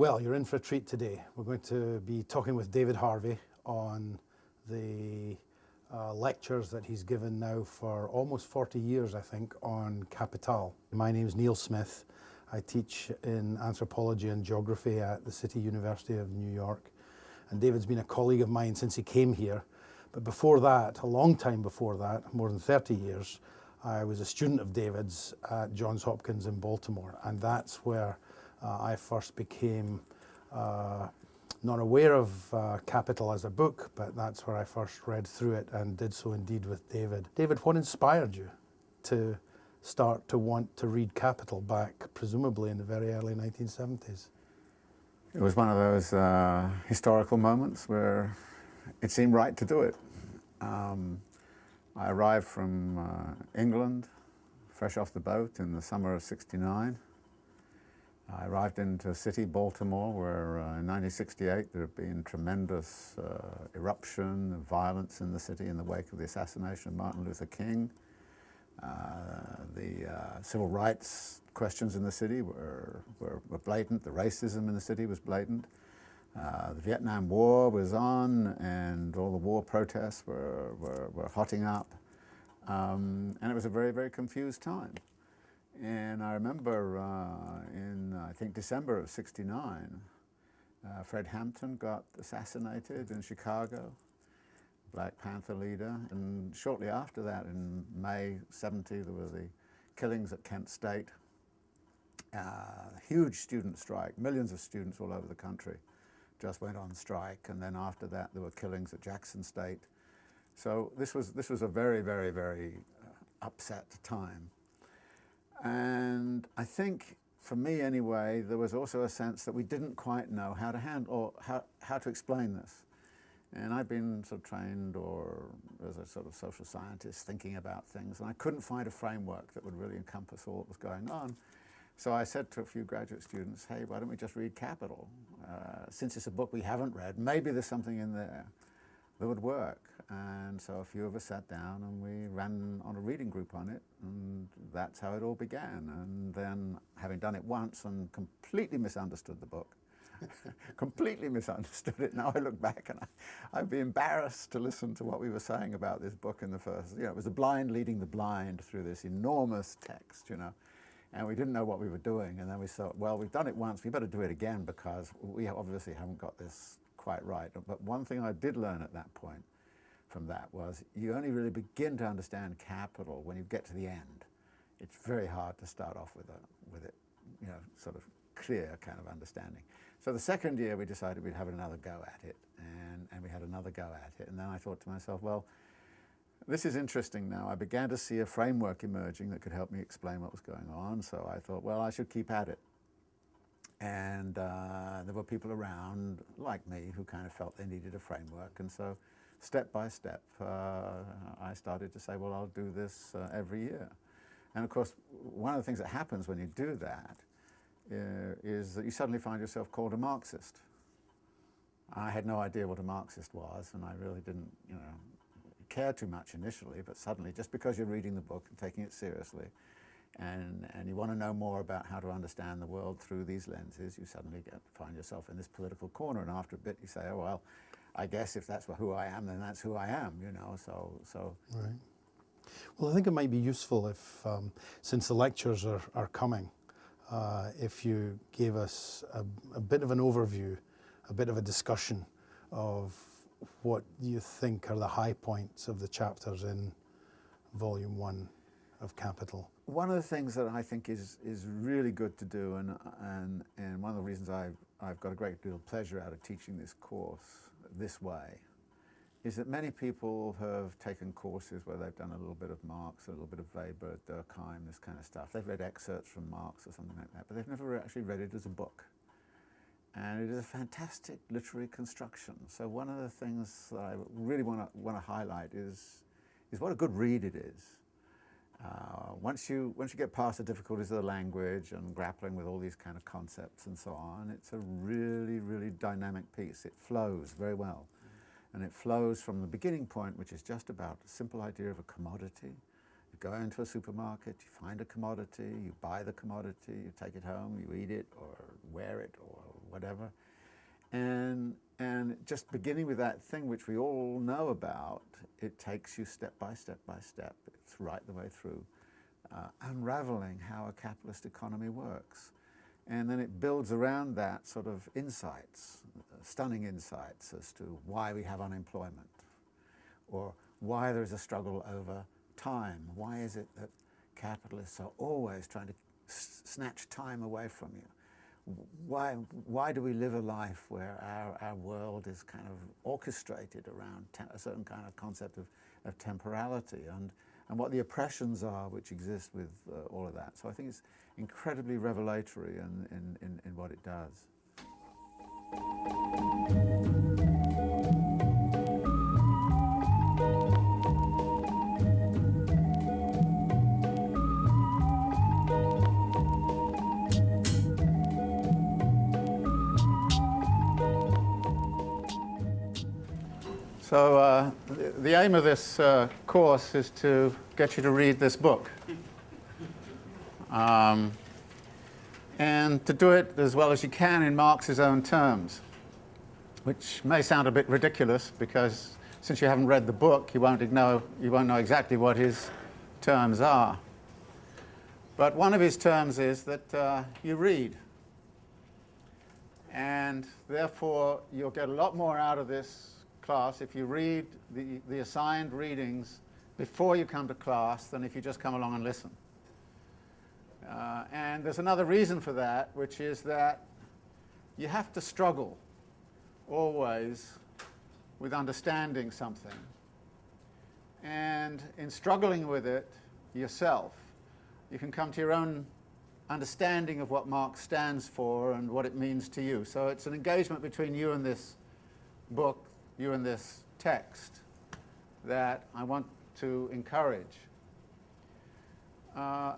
Well, you're in for a treat today. We're going to be talking with David Harvey on the uh, lectures that he's given now for almost 40 years, I think, on Capital. My name is Neil Smith. I teach in anthropology and geography at the City University of New York. And David's been a colleague of mine since he came here. But before that, a long time before that, more than 30 years, I was a student of David's at Johns Hopkins in Baltimore. And that's where I first became uh, not aware of uh, Capital as a book, but that's where I first read through it and did so indeed with David. David, what inspired you to start to want to read Capital back, presumably in the very early 1970s? It was one of those uh, historical moments where it seemed right to do it. Um, I arrived from uh, England, fresh off the boat in the summer of 69. I arrived into city, Baltimore, where uh, in 1968 there had been tremendous uh, eruption violence in the city in the wake of the assassination of Martin Luther King. Uh, the uh, civil rights questions in the city were, were, were, blatant, the racism in the city was blatant. Uh, the Vietnam War was on and all the war protests were, were, were hotting up. Um, and it was a very, very confused time. And I remember uh, in, I think, December of 69, uh, Fred Hampton got assassinated in Chicago, Black Panther leader. And shortly after that, in May 70, there were the killings at Kent State. Uh, huge student strike, millions of students all over the country just went on strike. And then after that, there were killings at Jackson State. So this was, this was a very, very, very uh, upset time. And I think, for me anyway, there was also a sense that we didn't quite know how to handle, or how, how to explain this. And I've been sort of trained or as a sort of social scientist thinking about things, and I couldn't find a framework that would really encompass all that was going on. So I said to a few graduate students, hey, why don't we just read Capital? Uh, since it's a book we haven't read, maybe there's something in there that would work. And so a few of us sat down and we ran on a reading group on it, and that's how it all began. And then, having done it once and completely misunderstood the book, completely misunderstood it. Now I look back and I, I'd be embarrassed to listen to what we were saying about this book in the first. You know, it was the blind leading the blind through this enormous text, you know. And we didn't know what we were doing. And then we thought, well, we've done it once, we better do it again because we obviously haven't got this quite right. But one thing I did learn at that point from that was you only really begin to understand capital when you get to the end. It's very hard to start off with, a, with it, you know, sort of clear kind of understanding. So the second year we decided we'd have another go at it and, and we had another go at it. And then I thought to myself, well, this is interesting now. I began to see a framework emerging that could help me explain what was going on. So I thought, well, I should keep at it. And uh, there were people around like me who kind of felt they needed a framework. And so step by step, uh, I started to say, well, I'll do this uh, every year. And of course, one of the things that happens when you do that uh, is that you suddenly find yourself called a Marxist. I had no idea what a Marxist was, and I really didn't, you know, care too much initially, but suddenly, just because you're reading the book and taking it seriously, and, and you want to know more about how to understand the world through these lenses, you suddenly get, find yourself in this political corner, and after a bit you say, oh, well, I guess if that's who I am, then that's who I am, you know, so... so. Right. Well, I think it might be useful if, um, since the lectures are, are coming, uh, if you gave us a, a bit of an overview, a bit of a discussion of what you think are the high points of the chapters in volume one of Capital. One of the things that I think is, is really good to do, and, and, and one of the reasons I've, I've got a great deal of pleasure out of teaching this course this way is that many people have taken courses where they've done a little bit of Marx, a little bit of Weber, Durkheim, this kind of stuff. They've read excerpts from Marx or something like that, but they've never actually read it as a book. And it is a fantastic literary construction. So one of the things that I really want to, want to highlight is, is what a good read it is. Uh, once, you, once you get past the difficulties of the language and grappling with all these kind of concepts and so on, it's a really, really dynamic piece. It flows very well. And it flows from the beginning point, which is just about a simple idea of a commodity. You go into a supermarket, you find a commodity, you buy the commodity, you take it home, you eat it or wear it or whatever. And, and just beginning with that thing which we all know about, it takes you step by step by step. It's right the way through, uh, unraveling how a capitalist economy works. And then it builds around that sort of insights, stunning insights as to why we have unemployment, or why there is a struggle over time. Why is it that capitalists are always trying to snatch time away from you? Why, why do we live a life where our, our world is kind of orchestrated around a certain kind of concept of, of temporality and, and what the oppressions are which exist with uh, all of that. So I think it's incredibly revelatory in, in, in, in what it does. So uh, the, the, aim of this uh, course is to get you to read this book. Um, and to do it as well as you can in Marx's own terms, which may sound a bit ridiculous because since you haven't read the book, you won't know, you won't know exactly what his terms are. But one of his terms is that uh, you read. And therefore, you'll get a lot more out of this class if you read the, the assigned readings before you come to class than if you just come along and listen. Uh, and there's another reason for that, which is that you have to struggle always with understanding something. And in struggling with it yourself, you can come to your own understanding of what Marx stands for and what it means to you. So it's an engagement between you and this book you in this text that I want to encourage. Uh,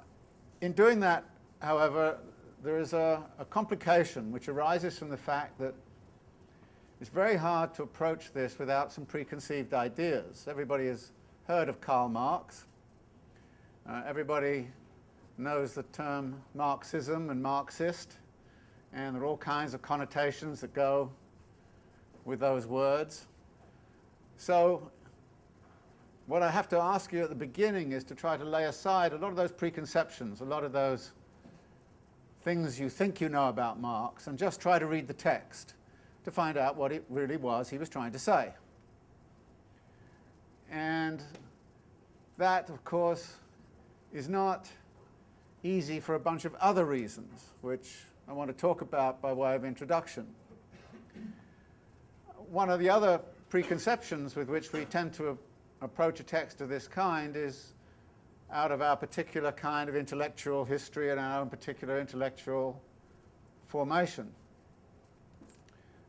in doing that, however, there is a, a, complication which arises from the fact that it's very hard to approach this without some preconceived ideas. Everybody has heard of Karl Marx. Uh, everybody knows the term Marxism and Marxist, and there are all kinds of connotations that go with those words. So what I have to ask you at the beginning is to try to lay aside a lot of those preconceptions, a lot of those things you think you know about Marx, and just try to read the text to find out what it really was he was trying to say. And that, of course, is not easy for a bunch of other reasons, which I want to talk about by way of introduction. One of the other preconceptions with which we tend to approach a text of this kind is out of our particular kind of intellectual history and our own particular intellectual formation.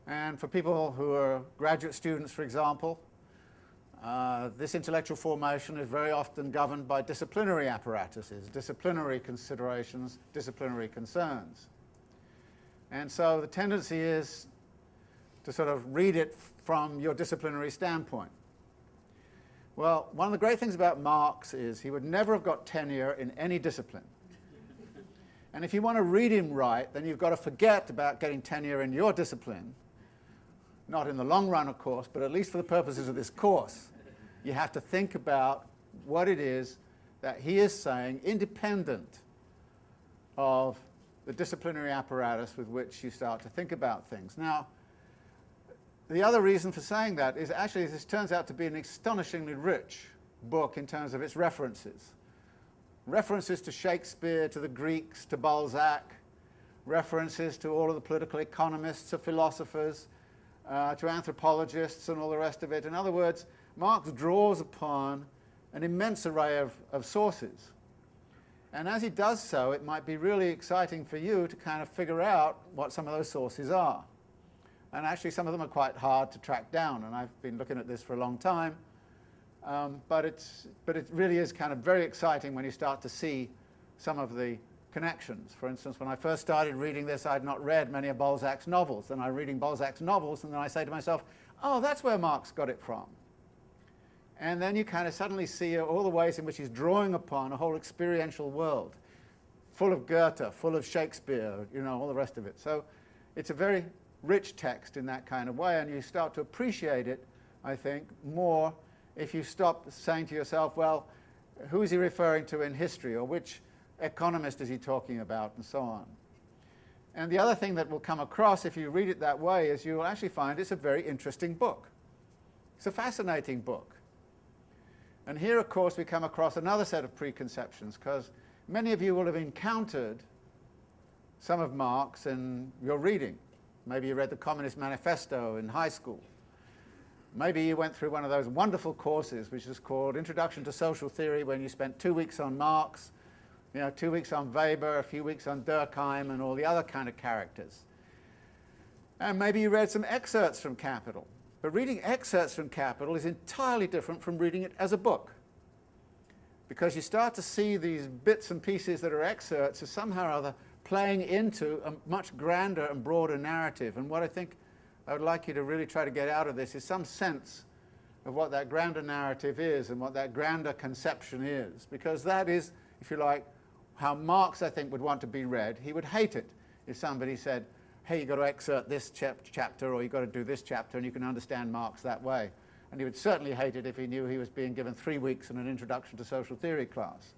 And for people who are graduate students, for example, uh, this intellectual formation is very often governed by disciplinary apparatuses, disciplinary considerations, disciplinary concerns. And so the tendency is to sort of read it from your disciplinary standpoint? Well, one of the great things about Marx is he would never have got tenure in any discipline. And if you want to read him right, then you've got to forget about getting tenure in your discipline. Not in the long run, of course, but at least for the purposes of this course. You have to think about what it is that he is saying independent of the disciplinary apparatus with which you start to think about things. Now, the other reason for saying that is actually this turns out to be an astonishingly rich book in terms of its references. References to Shakespeare, to the Greeks, to Balzac, references to all of the political economists, to philosophers, uh, to anthropologists and all the rest of it. In other words, Marx draws upon an immense array of, of sources. And as he does so, it might be really exciting for you to kind of figure out what some of those sources are. And actually some of them are quite hard to track down, and I've been looking at this for a long time. Um, but, it's, but it really is kind of very exciting when you start to see some of the connections. For instance, when I first started reading this, I had not read many of Balzac's novels. Then I'm reading Balzac's novels, and then I say to myself, oh, that's where Marx got it from. And then you kind of suddenly see all the ways in which he's drawing upon a whole experiential world, full of Goethe, full of Shakespeare, you know, all the rest of it. So it's a very rich text in that kind of way, and you start to appreciate it, I think, more if you stop saying to yourself, well, who is he referring to in history, or which economist is he talking about, and so on. And the other thing that will come across if you read it that way is you will actually find it's a very interesting book. It's a fascinating book. And here, of course, we come across another set of preconceptions, because many of you will have encountered some of Marx in your reading. Maybe you read the Communist Manifesto in high school. Maybe you went through one of those wonderful courses which is called Introduction to Social Theory when you spent two weeks on Marx, you know, two weeks on Weber, a few weeks on Durkheim and all the other kind of characters. And maybe you read some excerpts from Capital. But reading excerpts from Capital is entirely different from reading it as a book. Because you start to see these bits and pieces that are excerpts as somehow or other playing into a much grander and broader narrative. And what I think I would like you to really try to get out of this is some sense of what that grander narrative is and what that grander conception is. Because that is, if you like, how Marx, I think, would want to be read. He would hate it if somebody said, hey, you've got to excerpt this chap chapter or you've got to do this chapter and you can understand Marx that way. And he would certainly hate it if he knew he was being given three weeks in an introduction to social theory class.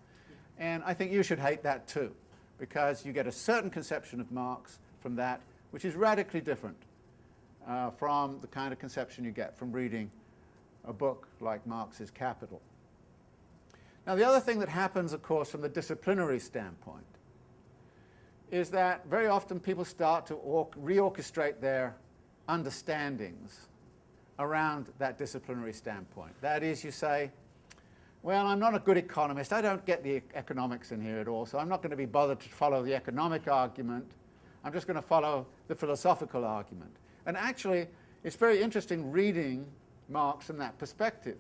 And I think you should hate that too, because you get a certain conception of Marx from that, which is radically different uh, from the kind of conception you get from reading a book like Marx's Capital. Now the other thing that happens, of course, from the disciplinary standpoint is that very often people start to reorchestrate their understandings around that disciplinary standpoint. That is, you say, well, I'm not a good economist. I don't get the economics in here at all, so I'm not going to be bothered to follow the economic argument. I'm just going to follow the philosophical argument. And actually, it's very interesting reading Marx from that perspective.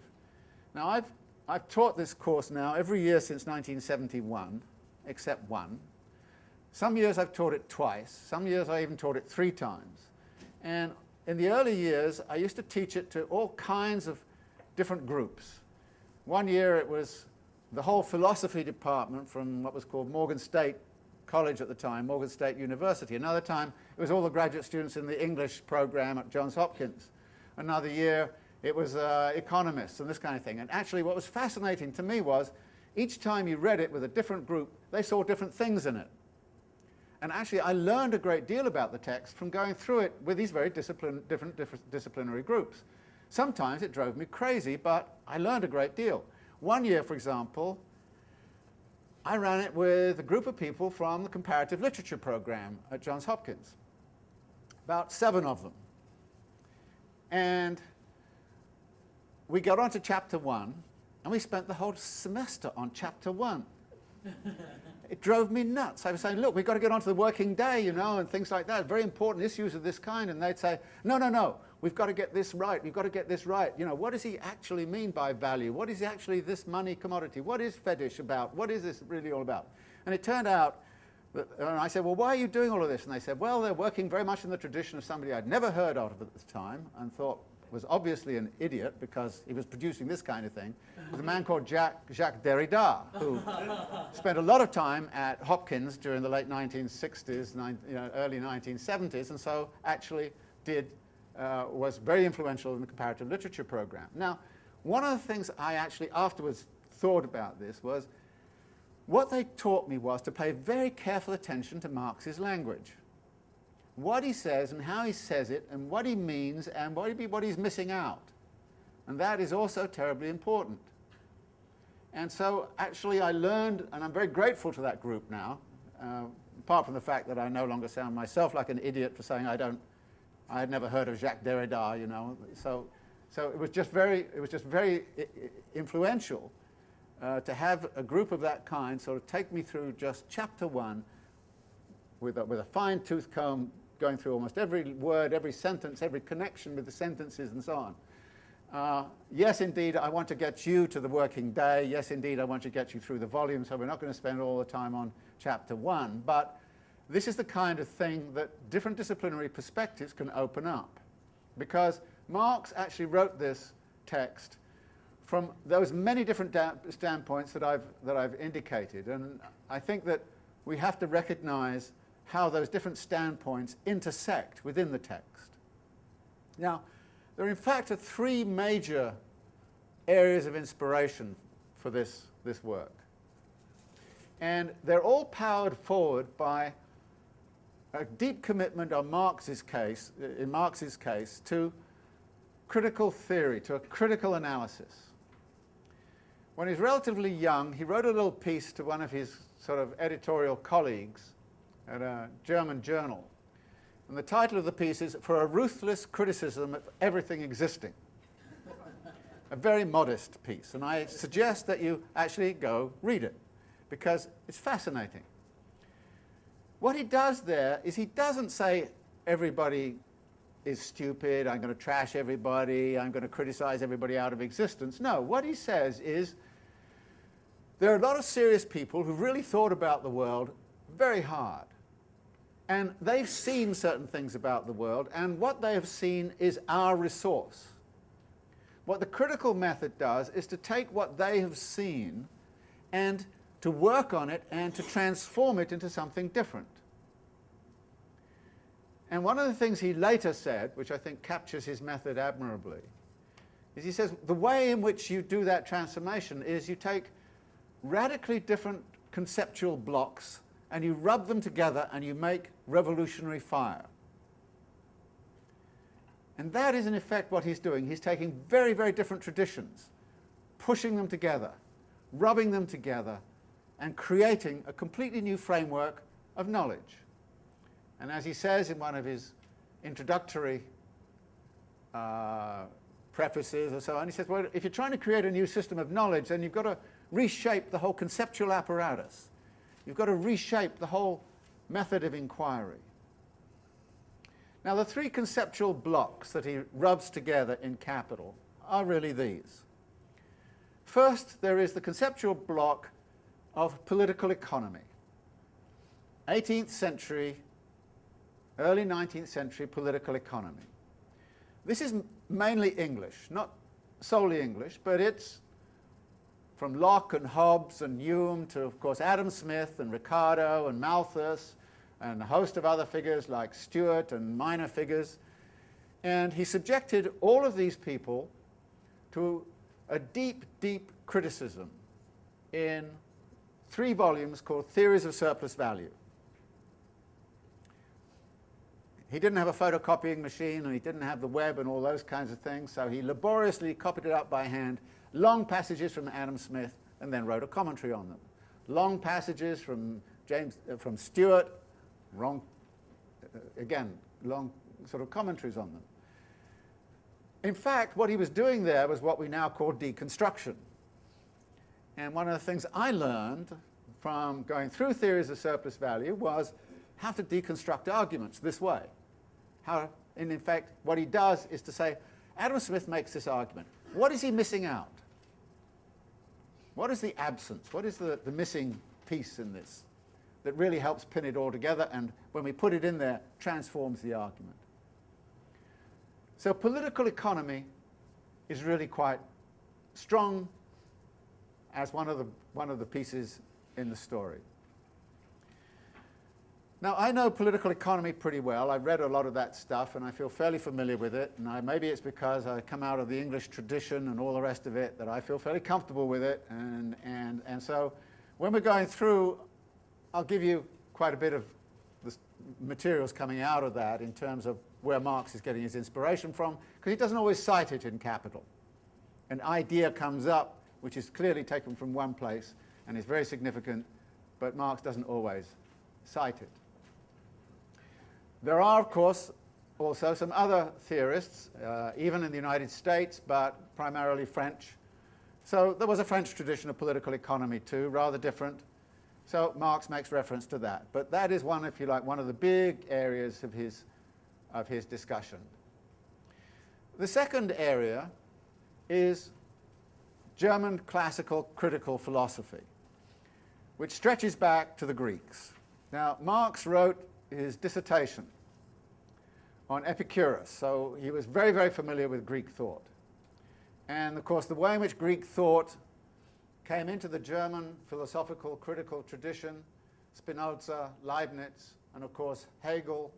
Now, I've, I've taught this course now every year since 1971, except one, some years I've taught it twice. Some years I even taught it three times. And in the early years, I used to teach it to all kinds of different groups. One year it was the whole philosophy department from what was called Morgan State College at the time, Morgan State University. Another time it was all the graduate students in the English program at Johns Hopkins. Another year it was uh, economists and this kind of thing. And actually what was fascinating to me was each time you read it with a different group, they saw different things in it. And actually, I learned a great deal about the text from going through it with these very different, different disciplinary groups. Sometimes it drove me crazy, but I learned a great deal. One year, for example, I ran it with a group of people from the comparative literature program at Johns Hopkins, about seven of them. And we got on to chapter one, and we spent the whole semester on chapter one. it drove me nuts. I was saying, look, we've got to get on to the working day, you know, and things like that, very important issues of this kind. And they'd say, no, no, no, we've got to get this right. We've got to get this right. You know, what does he actually mean by value? What is actually this money commodity? What is fetish about? What is this really all about? And it turned out, that, and I said, well, why are you doing all of this? And they said, well, they're working very much in the tradition of somebody I'd never heard of at the time and thought, was obviously an idiot because he was producing this kind of thing, was a man called Jacques, Jacques Derrida, who spent a lot of time at Hopkins during the late 1960s, nine, you know, early 1970s, and so actually did, uh, was very influential in the comparative literature program. Now, one of the things I actually afterwards thought about this was what they taught me was to pay very careful attention to Marx's language what he says and how he says it and what he means and what, he, what he's missing out. And that is also terribly important. And so actually I learned, and I'm very grateful to that group now, uh, apart from the fact that I no longer sound myself like an idiot for saying I don't, I had never heard of Jacques Derrida, you know, so, so it was just very, it was just very influential uh, to have a group of that kind sort of take me through just chapter one with a, with a fine tooth comb going through almost every word, every sentence, every connection with the sentences and so on. Uh, yes, indeed, I want to get you to the working day. Yes, indeed, I want to get you through the volume, so we're not going to spend all the time on chapter one. But this is the kind of thing that different disciplinary perspectives can open up. Because Marx actually wrote this text from those many different standpoints that I've, that I've indicated. And I think that we have to recognize how those different standpoints intersect within the text. Now, there are in fact are three major areas of inspiration for this, this work. And they're all powered forward by a deep commitment on Marx's case, uh, in Marx's case, to critical theory, to a critical analysis. When he was relatively young, he wrote a little piece to one of his sort of editorial colleagues at a German journal. And the title of the piece is For a Ruthless Criticism of Everything Existing. a very modest piece, and I suggest that you actually go read it, because it's fascinating. What he does there is he doesn't say everybody is stupid, I'm going to trash everybody, I'm going to criticize everybody out of existence. No, what he says is there are a lot of serious people who've really thought about the world very hard. And they've seen certain things about the world, and what they have seen is our resource. What the critical method does is to take what they have seen and to work on it and to transform it into something different. And one of the things he later said, which I think captures his method admirably, is he says the way in which you do that transformation is you take radically different conceptual blocks and you rub them together and you make revolutionary fire. And that is in effect what he's doing. He's taking very, very different traditions, pushing them together, rubbing them together, and creating a completely new framework of knowledge. And as he says in one of his introductory uh, prefaces or so on, he says, well, if you're trying to create a new system of knowledge, then you've got to reshape the whole conceptual apparatus. You've got to reshape the whole method of inquiry. Now, the three conceptual blocks that he rubs together in Capital are really these. First, there is the conceptual block of political economy. 18th century, early 19th century political economy. This is mainly English, not solely English, but it's from Locke and Hobbes and Hume to, of course, Adam Smith and Ricardo and Malthus and a host of other figures like Steuart and minor figures. And he subjected all of these people to a deep, deep criticism in three volumes called Theories of Surplus Value. He didn't have a photocopying machine and he didn't have the web and all those kinds of things, so he laboriously copied it up by hand, long passages from Adam Smith, and then wrote a commentary on them. Long passages from James, uh, from Steuart, wrong, uh, again, long sort of commentaries on them. In fact, what he was doing there was what we now call deconstruction. And one of the things I learned from going through theories of surplus value was how to deconstruct arguments this way. How, and in fact, what he does is to say, Adam Smith makes this argument. What is he missing out? What is the absence? What is the, the missing piece in this? that really helps pin it all together and when we put it in there, transforms the argument. So political economy is really quite strong as one of the, one of the pieces in the story. Now, I know political economy pretty well. I've read a lot of that stuff, and I feel fairly familiar with it. And I, maybe it's because I come out of the English tradition and all the rest of it that I feel fairly comfortable with it. And, and, and so when we're going through I'll give you quite a bit of the materials coming out of that in terms of where Marx is getting his inspiration from, because he doesn't always cite it in Capital. An idea comes up which is clearly taken from one place and is very significant, but Marx doesn't always cite it. There are, of course, also some other theorists, uh, even in the United States, but primarily French. So there was a French tradition of political economy too, rather different. So Marx makes reference to that. But that is one, if you like, one of the big areas of his, of his discussion. The second area is German classical critical philosophy, which stretches back to the Greeks. Now, Marx wrote his dissertation on Epicurus, so he was very, very familiar with Greek thought. And of course, the way in which Greek thought came into the German philosophical critical tradition, Spinoza, Leibniz, and of course Hegel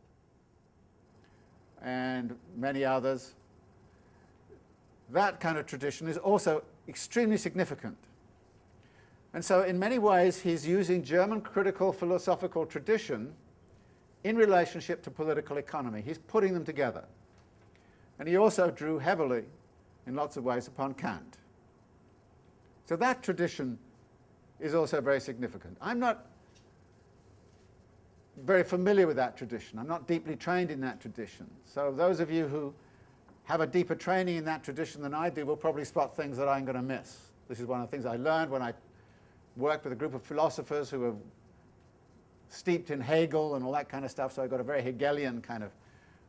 and many others, that kind of tradition is also extremely significant. And so in many ways he's using German critical philosophical tradition in relationship to political economy. He's putting them together. And he also drew heavily, in lots of ways, upon Kant. So that tradition is also very significant. I'm not very familiar with that tradition. I'm not deeply trained in that tradition. So those of you who have a deeper training in that tradition than I do will probably spot things that I'm going to miss. This is one of the things I learned when I worked with a group of philosophers who were steeped in Hegel and all that kind of stuff, so I got a very Hegelian kind of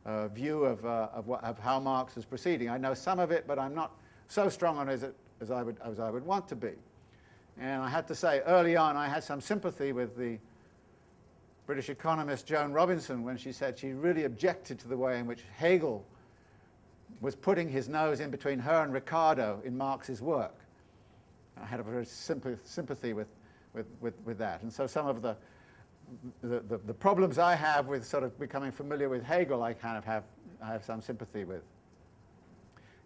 uh, view of, uh, of, what, of, how Marx is proceeding. I know some of it, but I'm not so strong on it as, I would, as I would want to be. And I had to say, early on, I had some sympathy with the British economist Joan Robinson when she said she really objected to the way in which Hegel was putting his nose in between her and Ricardo in Marx's work. I had a very sympathy with, with, with, with, that. And so some of the, the, the, problems I have with sort of becoming familiar with Hegel, I kind of have, I have some sympathy with.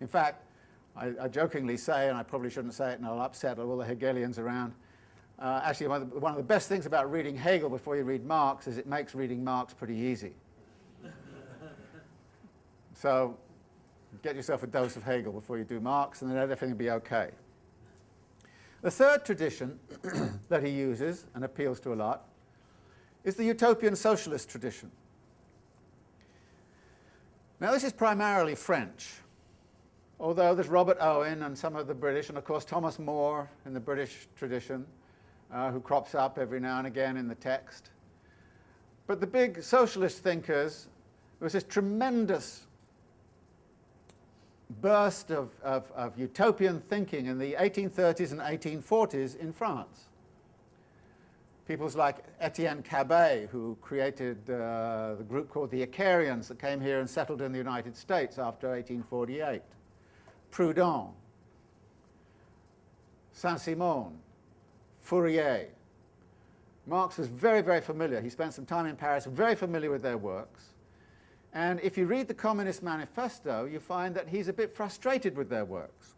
In fact, I, I jokingly say, and I probably shouldn't say it and I'll upset all the Hegelians around, uh, actually, one of, the, one of the best things about reading Hegel before you read Marx is it makes reading Marx pretty easy. so get yourself a dose of Hegel before you do Marx, and then everything will be okay. The third tradition that he uses and appeals to a lot is the utopian socialist tradition. Now, this is primarily French, although there's Robert Owen and some of the British, and of course Thomas More in the British tradition, uh, who crops up every now and again in the text. But the big socialist thinkers, there was this tremendous burst of, of, of, utopian thinking in the 1830s and 1840s in France. People like Etienne Cabet, who created uh, the group called the Icarians that came here and settled in the United States after 1848. Proudhon, Saint-Simon, Fourier. Marx was very, very familiar. He spent some time in Paris, very familiar with their works. And if you read the Communist Manifesto, you find that he's a bit frustrated with their works.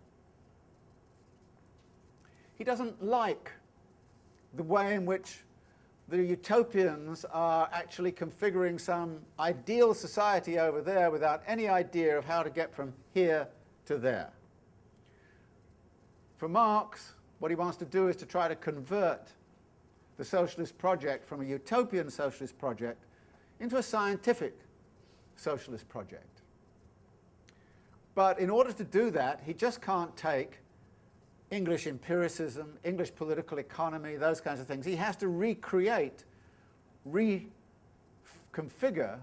He doesn't like the way in which the utopians are actually configuring some ideal society over there without any idea of how to get from here to there. For Marx, what he wants to do is to try to convert the socialist project from a utopian socialist project into a scientific socialist project. But in order to do that, he just can't take English empiricism, English political economy, those kinds of things. He has to recreate, reconfigure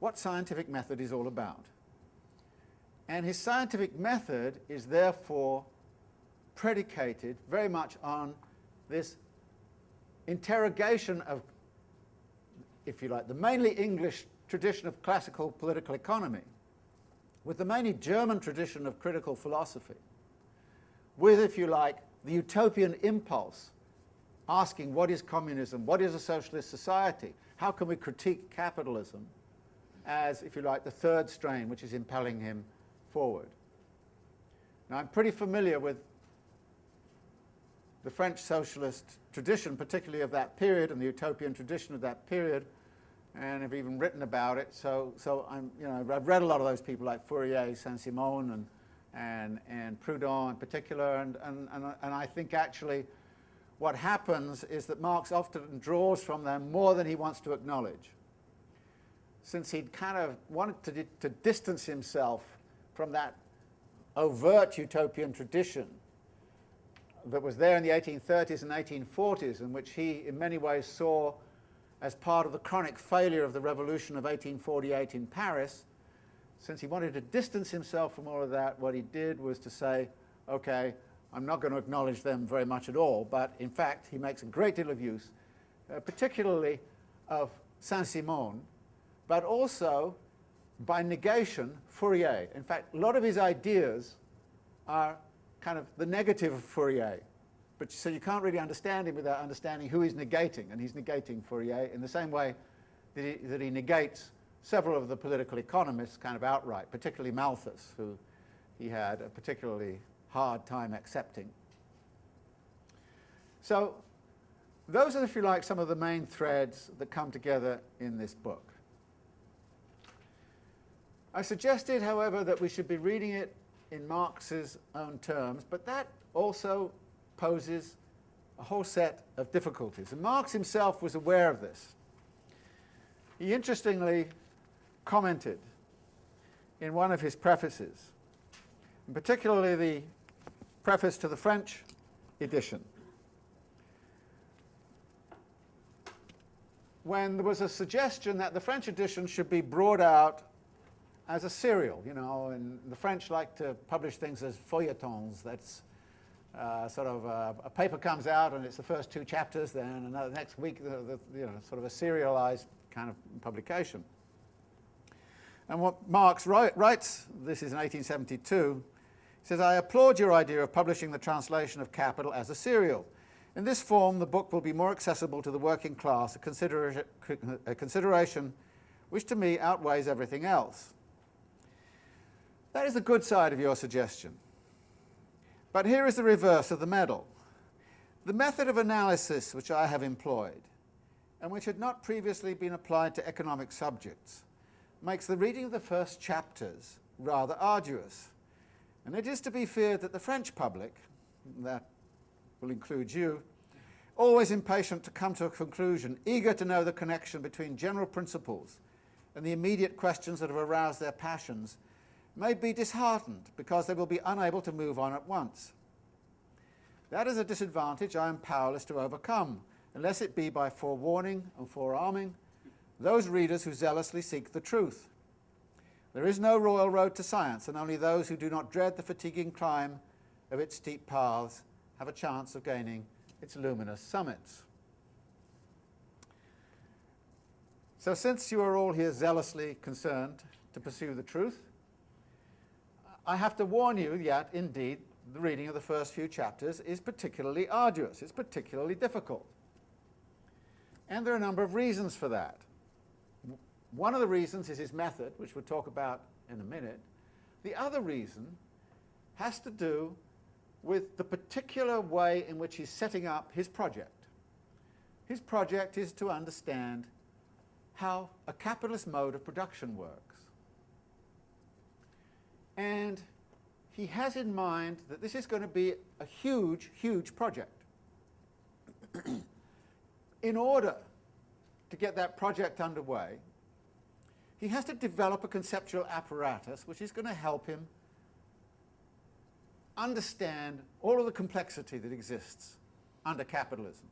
what scientific method is all about. And his scientific method is therefore predicated very much on this interrogation of, if you like, the mainly English tradition of classical political economy, with the mainly German tradition of critical philosophy, with, if you like, the utopian impulse, asking what is communism, what is a socialist society, how can we critique capitalism, as, if you like, the third strain which is impelling him forward. Now, I'm pretty familiar with the French socialist tradition, particularly of that period, and the utopian tradition of that period, and have even written about it. So, so I'm, you know, I've read a lot of those people like Fourier, Saint-Simon, and, and, and Proudhon in particular, and, and, and, and I think actually what happens is that Marx often draws from them more than he wants to acknowledge. Since he'd kind of wanted to, to distance himself from that overt utopian tradition that was there in the 1830s and 1840s, in which he in many ways saw as part of the chronic failure of the revolution of 1848 in Paris, since he wanted to distance himself from all of that, what he did was to say, okay, I'm not going to acknowledge them very much at all, but in fact he makes a great deal of use, uh, particularly of Saint-Simon, but also by negation, Fourier. In fact, a lot of his ideas are kind of the negative of Fourier. But so you can't really understand him without understanding who he's negating, and he's negating Fourier in the same way that he, that he negates several of the political economists kind of outright, particularly Malthus, who he had a particularly hard time accepting. So those are, if you like, some of the main threads that come together in this book. I suggested, however, that we should be reading it in Marx's own terms, but that also poses a whole set of difficulties. And Marx himself was aware of this. He interestingly commented in one of his prefaces, and particularly the preface to the French edition, when there was a suggestion that the French edition should be brought out as a serial, you know, and the French like to publish things as feuilletons. That's uh, sort of uh, a paper comes out and it's the first two chapters, then another next week, the, the, you know, sort of a serialized kind of publication. And what Marx write, writes, this is in 1872, he says, I applaud your idea of publishing the translation of Capital as a serial. In this form, the book will be more accessible to the working class, a, considera a consideration which to me outweighs everything else. That is the good side of your suggestion. But here is the reverse of the medal. The method of analysis which I have employed, and which had not previously been applied to economic subjects, makes the reading of the first chapters rather arduous. And it is to be feared that the French public, that will include you, always impatient to come to a conclusion, eager to know the connection between general principles and the immediate questions that have aroused their passions, may be disheartened because they will be unable to move on at once. That is a disadvantage I am powerless to overcome, unless it be by forewarning and forearming those readers who zealously seek the truth. There is no royal road to science, and only those who do not dread the fatiguing climb of its steep paths have a chance of gaining its luminous summits. So since you are all here zealously concerned to pursue the truth, I have to warn you that indeed the reading of the first few chapters is particularly arduous, it's particularly difficult. And there are a number of reasons for that. One of the reasons is his method, which we'll talk about in a minute. The other reason has to do with the particular way in which he's setting up his project. His project is to understand how a capitalist mode of production works. And he has in mind that this is going to be a huge, huge project. in order to get that project underway, he has to develop a conceptual apparatus which is going to help him understand all of the complexity that exists under capitalism.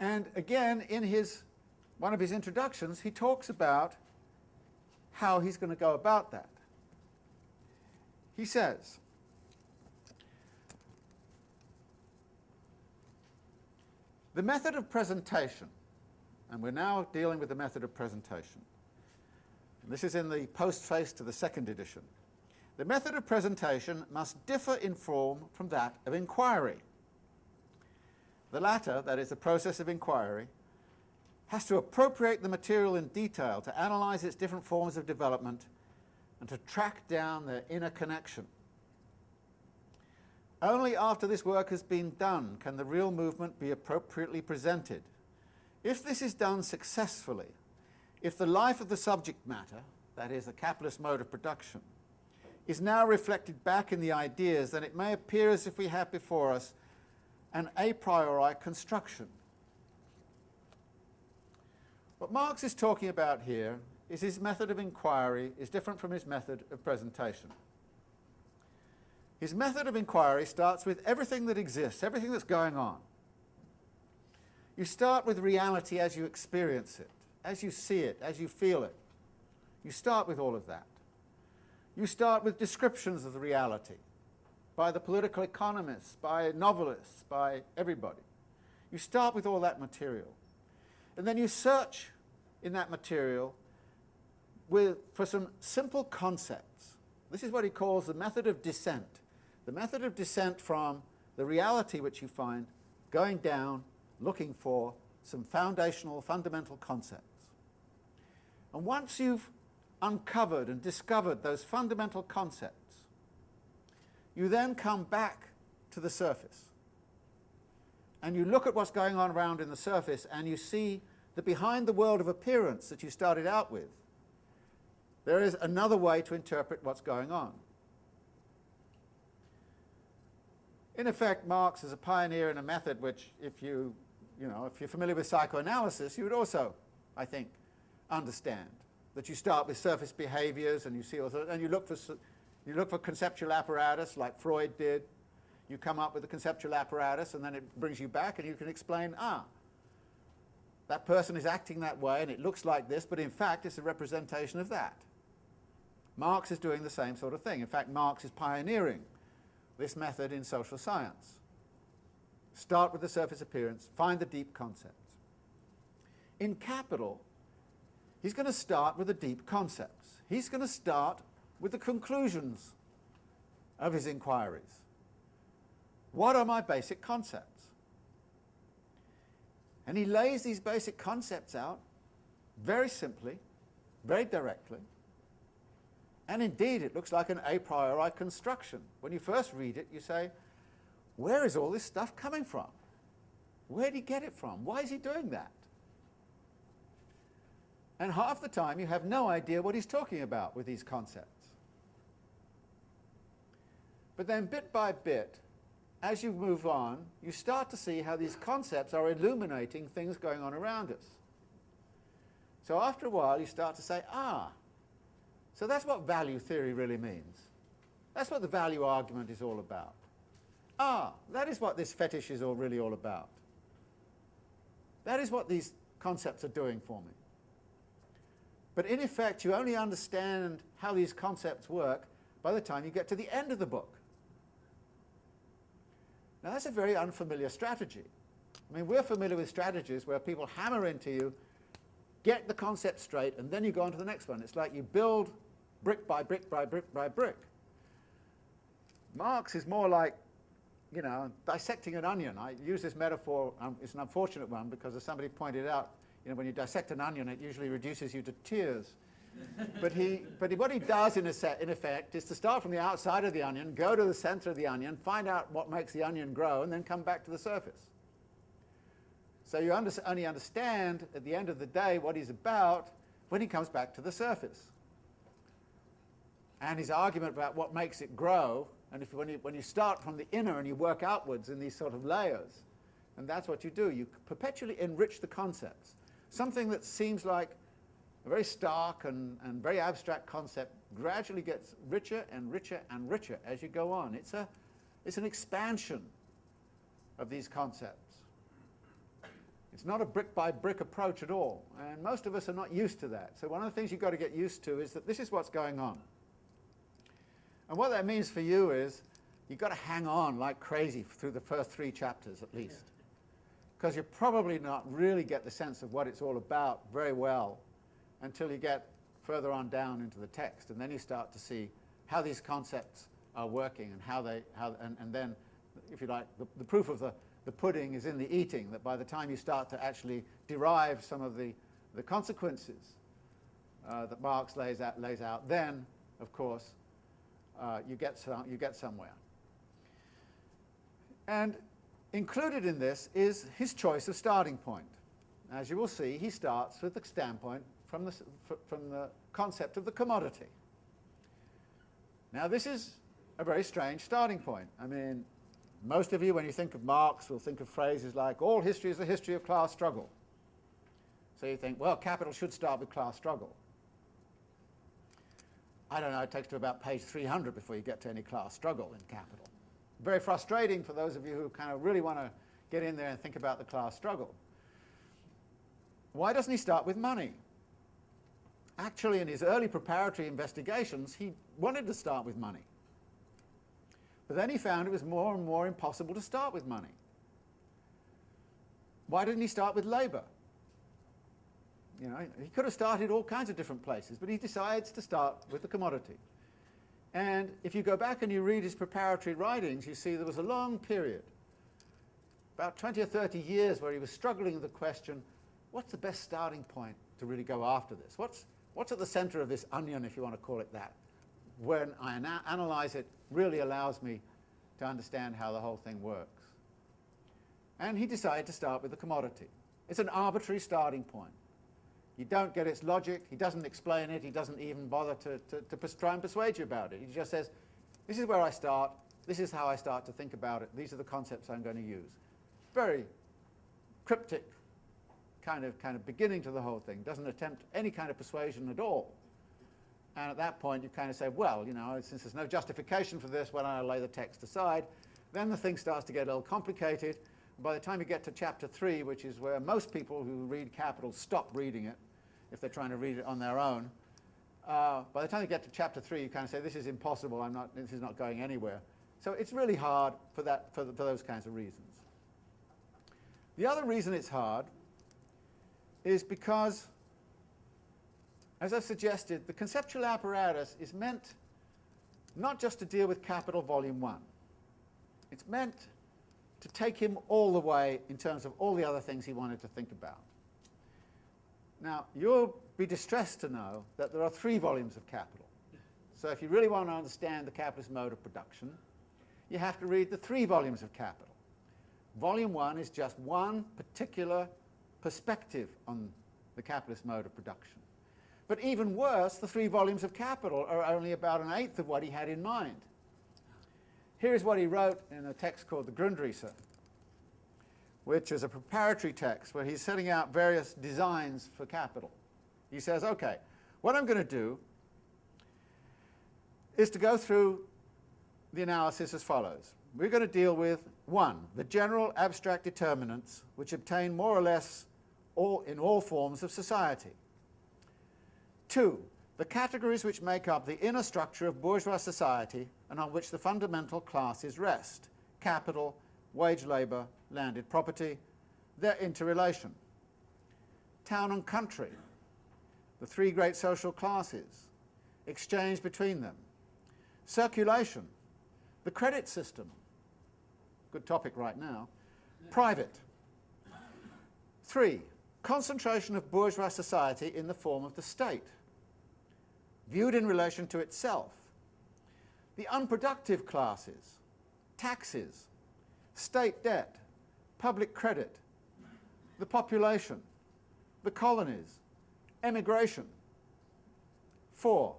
And again, in his, one of his introductions, he talks about how he's going to go about that. He says, the method of presentation and we're now dealing with the method of presentation. This is in the postface to the second edition. The method of presentation must differ in form from that of inquiry. The latter, that is the process of inquiry, has to appropriate the material in detail to analyze its different forms of development and to track down their inner connection. Only after this work has been done can the real movement be appropriately presented if this is done successfully, if the life of the subject matter, that is, the capitalist mode of production, is now reflected back in the ideas, then it may appear as if we have before us an a priori construction. What Marx is talking about here is his method of inquiry is different from his method of presentation. His method of inquiry starts with everything that exists, everything that's going on. You start with reality as you experience it, as you see it, as you feel it. You start with all of that. You start with descriptions of the reality by the political economists, by novelists, by everybody. You start with all that material. And then you search in that material with, for some simple concepts. This is what he calls the method of descent. The method of descent from the reality which you find going down looking for some foundational, fundamental concepts. And once you've uncovered and discovered those fundamental concepts, you then come back to the surface. And you look at what's going on around in the surface and you see that behind the world of appearance that you started out with, there is another way to interpret what's going on. In effect, Marx is a pioneer in a method which, if you, you know, if you're familiar with psychoanalysis, you would also, I think, understand that you start with surface behaviors and you see and you look for you look for conceptual apparatus like Freud did. You come up with a conceptual apparatus and then it brings you back and you can explain, ah, that person is acting that way and it looks like this, but in fact it's a representation of that. Marx is doing the same sort of thing. In fact, Marx is pioneering this method in social science. Start with the surface appearance, find the deep concepts. In Capital, he's going to start with the deep concepts. He's going to start with the conclusions of his inquiries. What are my basic concepts? And he lays these basic concepts out very simply, very directly, and indeed it looks like an a priori construction. When you first read it, you say, where is all this stuff coming from? Where did he get it from? Why is he doing that? And half the time you have no idea what he's talking about with these concepts. But then bit by bit, as you move on, you start to see how these concepts are illuminating things going on around us. So after a while, you start to say, ah, so that's what value theory really means. That's what the value argument is all about. Ah, that is what this fetish is all really all about. That is what these concepts are doing for me. But in effect, you only understand how these concepts work by the time you get to the end of the book. Now that's a very unfamiliar strategy. I mean, we're familiar with strategies where people hammer into you, get the concept straight, and then you go on to the next one. It's like you build brick by brick by brick by brick. Marx is more like, you know, dissecting an onion. I use this metaphor, um, it's an unfortunate one because as somebody pointed out, you know, when you dissect an onion, it usually reduces you to tears but he, but what he does in, set, in effect is to start from the outside of the onion, go to the center of the onion, find out what makes the onion grow, and then come back to the surface. So you under, only understand at the end of the day what he's about when he comes back to the surface. And his argument about what makes it grow, and if, when, you, when you start from the inner and you work outwards in these sort of layers, and that's what you do, you perpetually enrich the concepts. Something that seems like a very stark and, and very abstract concept gradually gets richer and richer and richer as you go on. It's, a, it's an expansion of these concepts. It's not a brick by brick approach at all, and most of us are not used to that. So one of the things you've got to get used to is that this is what's going on. And what that means for you is you've got to hang on like crazy through the first three chapters at least. Because you probably not really get the sense of what it's all about very well until you get further on down into the text. And then you start to see how these concepts are working and how they, how, and, and then, if you like, the, the proof of the, the pudding is in the eating, that by the time you start to actually derive some of the, the consequences uh, that Marx lays out, lays out, then, of course, uh, you, get some, you get somewhere. And included in this is his choice of starting point. As you will see, he starts with the standpoint from the, from the concept of the commodity. Now this is a very strange starting point. I mean, most of you, when you think of Marx, will think of phrases like, all history is the history of class struggle. So you think, well, capital should start with class struggle. I don't know, it takes to about page 300 before you get to any class struggle in capital. Very frustrating for those of you who kind of really want to get in there and think about the class struggle. Why doesn't he start with money? actually in his early preparatory investigations, he wanted to start with money. But then he found it was more and more impossible to start with money. Why didn't he start with labour? You know, he could have started all kinds of different places, but he decides to start with the commodity. And if you go back and you read his preparatory writings, you see there was a long period about 20 or 30 years where he was struggling with the question, what's the best starting point to really go after this? What's, what's at the center of this onion, if you want to call it that? When I ana analyze it, really allows me to understand how the whole thing works. And he decided to start with the commodity. It's an arbitrary starting point. You don't get its logic, he doesn't explain it, he doesn't even bother to, to, to try and persuade you about it. He just says, this is where I start, this is how I start to think about it, these are the concepts I'm going to use. Very cryptic kind of, kind of beginning to the whole thing, doesn't attempt any kind of persuasion at all. And at that point you kind of say, well, you know, since there's no justification for this, why don't I lay the text aside? Then the thing starts to get a little complicated. By the time you get to chapter 3, which is where most people who read Capital stop reading it, if they're trying to read it on their own. Uh, by the time you get to chapter 3, you kind of say, this is impossible, I'm not, this is not going anywhere. So it's really hard for, that, for, the, for those kinds of reasons. The other reason it's hard is because, as I've suggested, the conceptual apparatus is meant not just to deal with capital volume 1. It's meant to take him all the way in terms of all the other things he wanted to think about. Now, you'll be distressed to know that there are three volumes of Capital. So if you really want to understand the capitalist mode of production, you have to read the three volumes of Capital. Volume one is just one particular perspective on the capitalist mode of production. But even worse, the three volumes of Capital are only about an eighth of what he had in mind. Here's what he wrote in a text called the Grundrisse which is a preparatory text where he's setting out various designs for capital. He says, okay, what I'm going to do is to go through the analysis as follows. We're going to deal with, one, the general abstract determinants which obtain more or less all, in all forms of society. Two, the categories which make up the inner structure of bourgeois society and on which the fundamental classes rest, capital, wage labour, landed property, their interrelation. Town and country, the three great social classes, exchange between them. Circulation, the credit system, good topic right now. Private. Three, concentration of bourgeois society in the form of the state, viewed in relation to itself. The unproductive classes, taxes, state debt, public credit, the population, the colonies, emigration. Four,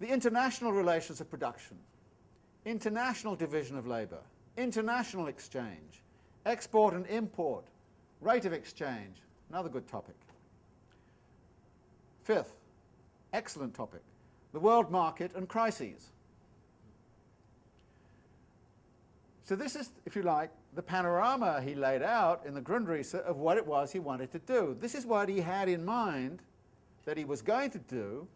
the international relations of production, international division of labour, international exchange, export and import, rate of exchange, another good topic. Fifth, excellent topic, the world market and crises. So this is, if you like, the panorama he laid out in the Grundrisse of what it was he wanted to do. This is what he had in mind that he was going to do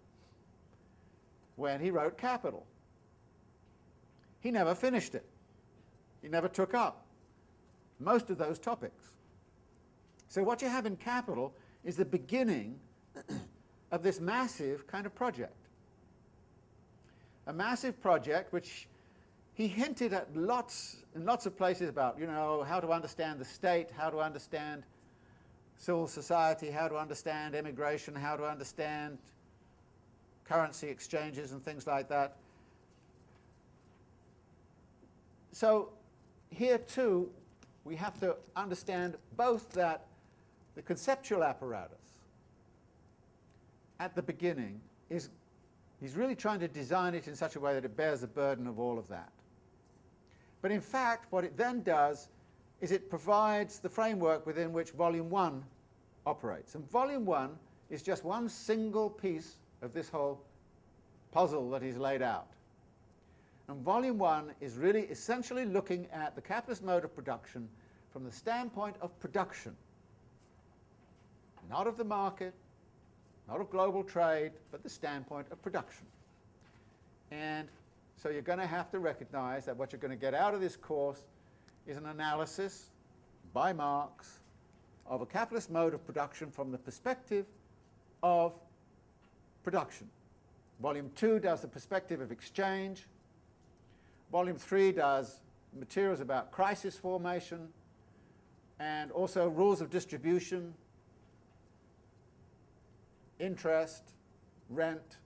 when he wrote Capital. He never finished it. He never took up most of those topics. So what you have in Capital is the beginning of this massive kind of project. A massive project which he hinted at lots in lots of places about, you know, how to understand the state, how to understand civil society, how to understand immigration, how to understand currency exchanges and things like that. So here too, we have to understand both that the conceptual apparatus at the beginning is, he's really trying to design it in such a way that it bears the burden of all of that. But in fact, what it then does is it provides the framework within which Volume 1 operates. And Volume 1 is just one single piece of this whole puzzle that he's laid out. And Volume 1 is really essentially looking at the capitalist mode of production from the standpoint of production, not of the market, not of global trade, but the standpoint of production. And so you're going to have to recognize that what you're going to get out of this course is an analysis by Marx of a capitalist mode of production from the perspective of production. Volume 2 does the perspective of exchange. Volume 3 does materials about crisis formation. and also rules of distribution, interest, rent,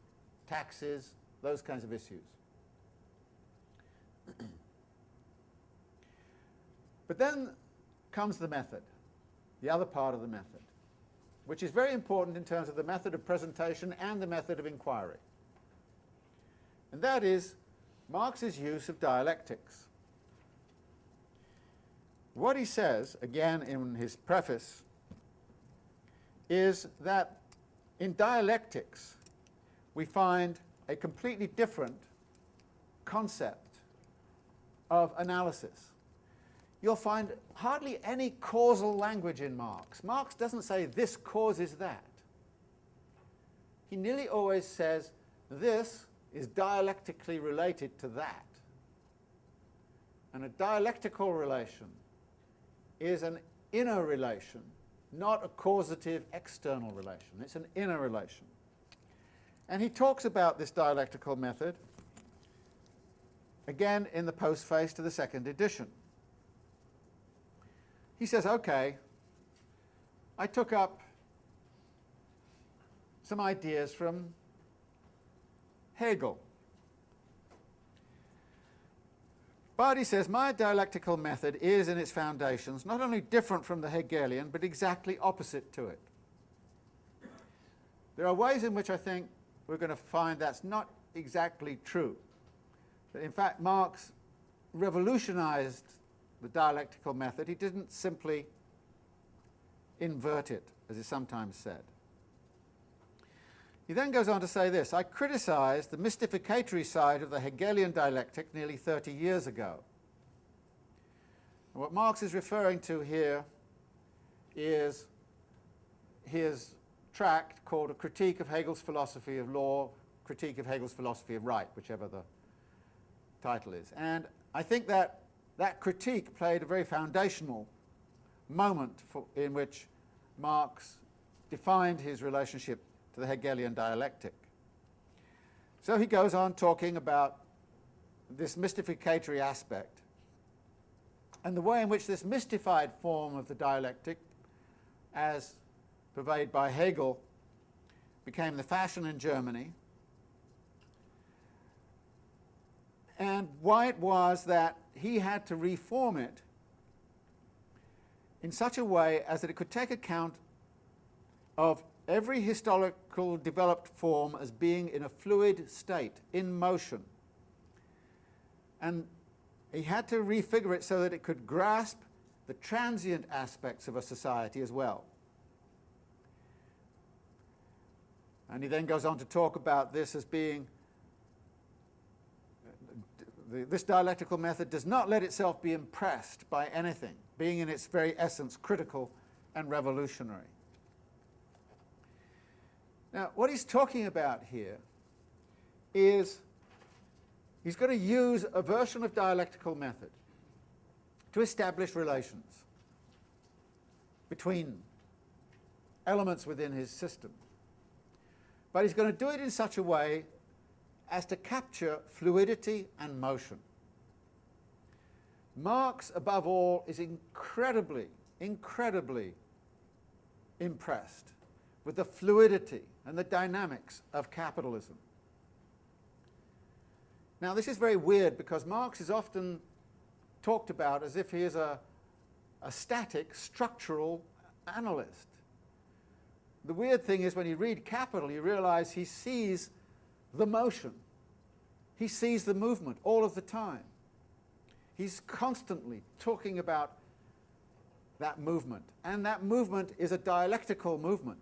taxes, those kinds of issues. but then comes the method, the other part of the method, which is very important in terms of the method of presentation and the method of inquiry. And that is Marx's use of dialectics. What he says, again in his preface, is that in dialectics we find a completely different concept of analysis. You'll find hardly any causal language in Marx. Marx doesn't say this causes that. He nearly always says this is dialectically related to that. And a dialectical relation is an inner relation, not a causative external relation. It's an inner relation. And he talks about this dialectical method again in the postface to the second edition. He says, okay, I took up some ideas from Hegel. But he says, my dialectical method is in its foundations not only different from the Hegelian, but exactly opposite to it. There are ways in which I think we're going to find that's not exactly true. That in fact, Marx revolutionized the dialectical method. He didn't simply invert it, as is sometimes said. He then goes on to say this, I criticized the mystificatory side of the Hegelian dialectic nearly 30 years ago. And what Marx is referring to here is his tract called A Critique of Hegel's Philosophy of Law, Critique of Hegel's Philosophy of Right, whichever the title is. And I think that that critique played a very foundational moment for, in which Marx defined his relationship to the Hegelian dialectic. So he goes on talking about this mystificatory aspect and the way in which this mystified form of the dialectic, as purveyed by Hegel, became the fashion in Germany, and why it was that he had to reform it in such a way as that it could take account of every historical developed form as being in a fluid state, in motion. And he had to refigure it so that it could grasp the transient aspects of a society as well. And he then goes on to talk about this as being the, this dialectical method does not let itself be impressed by anything, being in its very essence critical and revolutionary. Now, what he's talking about here is he's going to use a version of dialectical method to establish relations between elements within his system. But he's going to do it in such a way as to capture fluidity and motion. Marx, above all, is incredibly, incredibly impressed with the fluidity and the dynamics of capitalism. Now, this is very weird because Marx is often talked about as if he is a, a static, structural analyst. The weird thing is when you read Capital, you realize he sees the motion. He sees the movement all of the time. He's constantly talking about that movement. And that movement is a dialectical movement.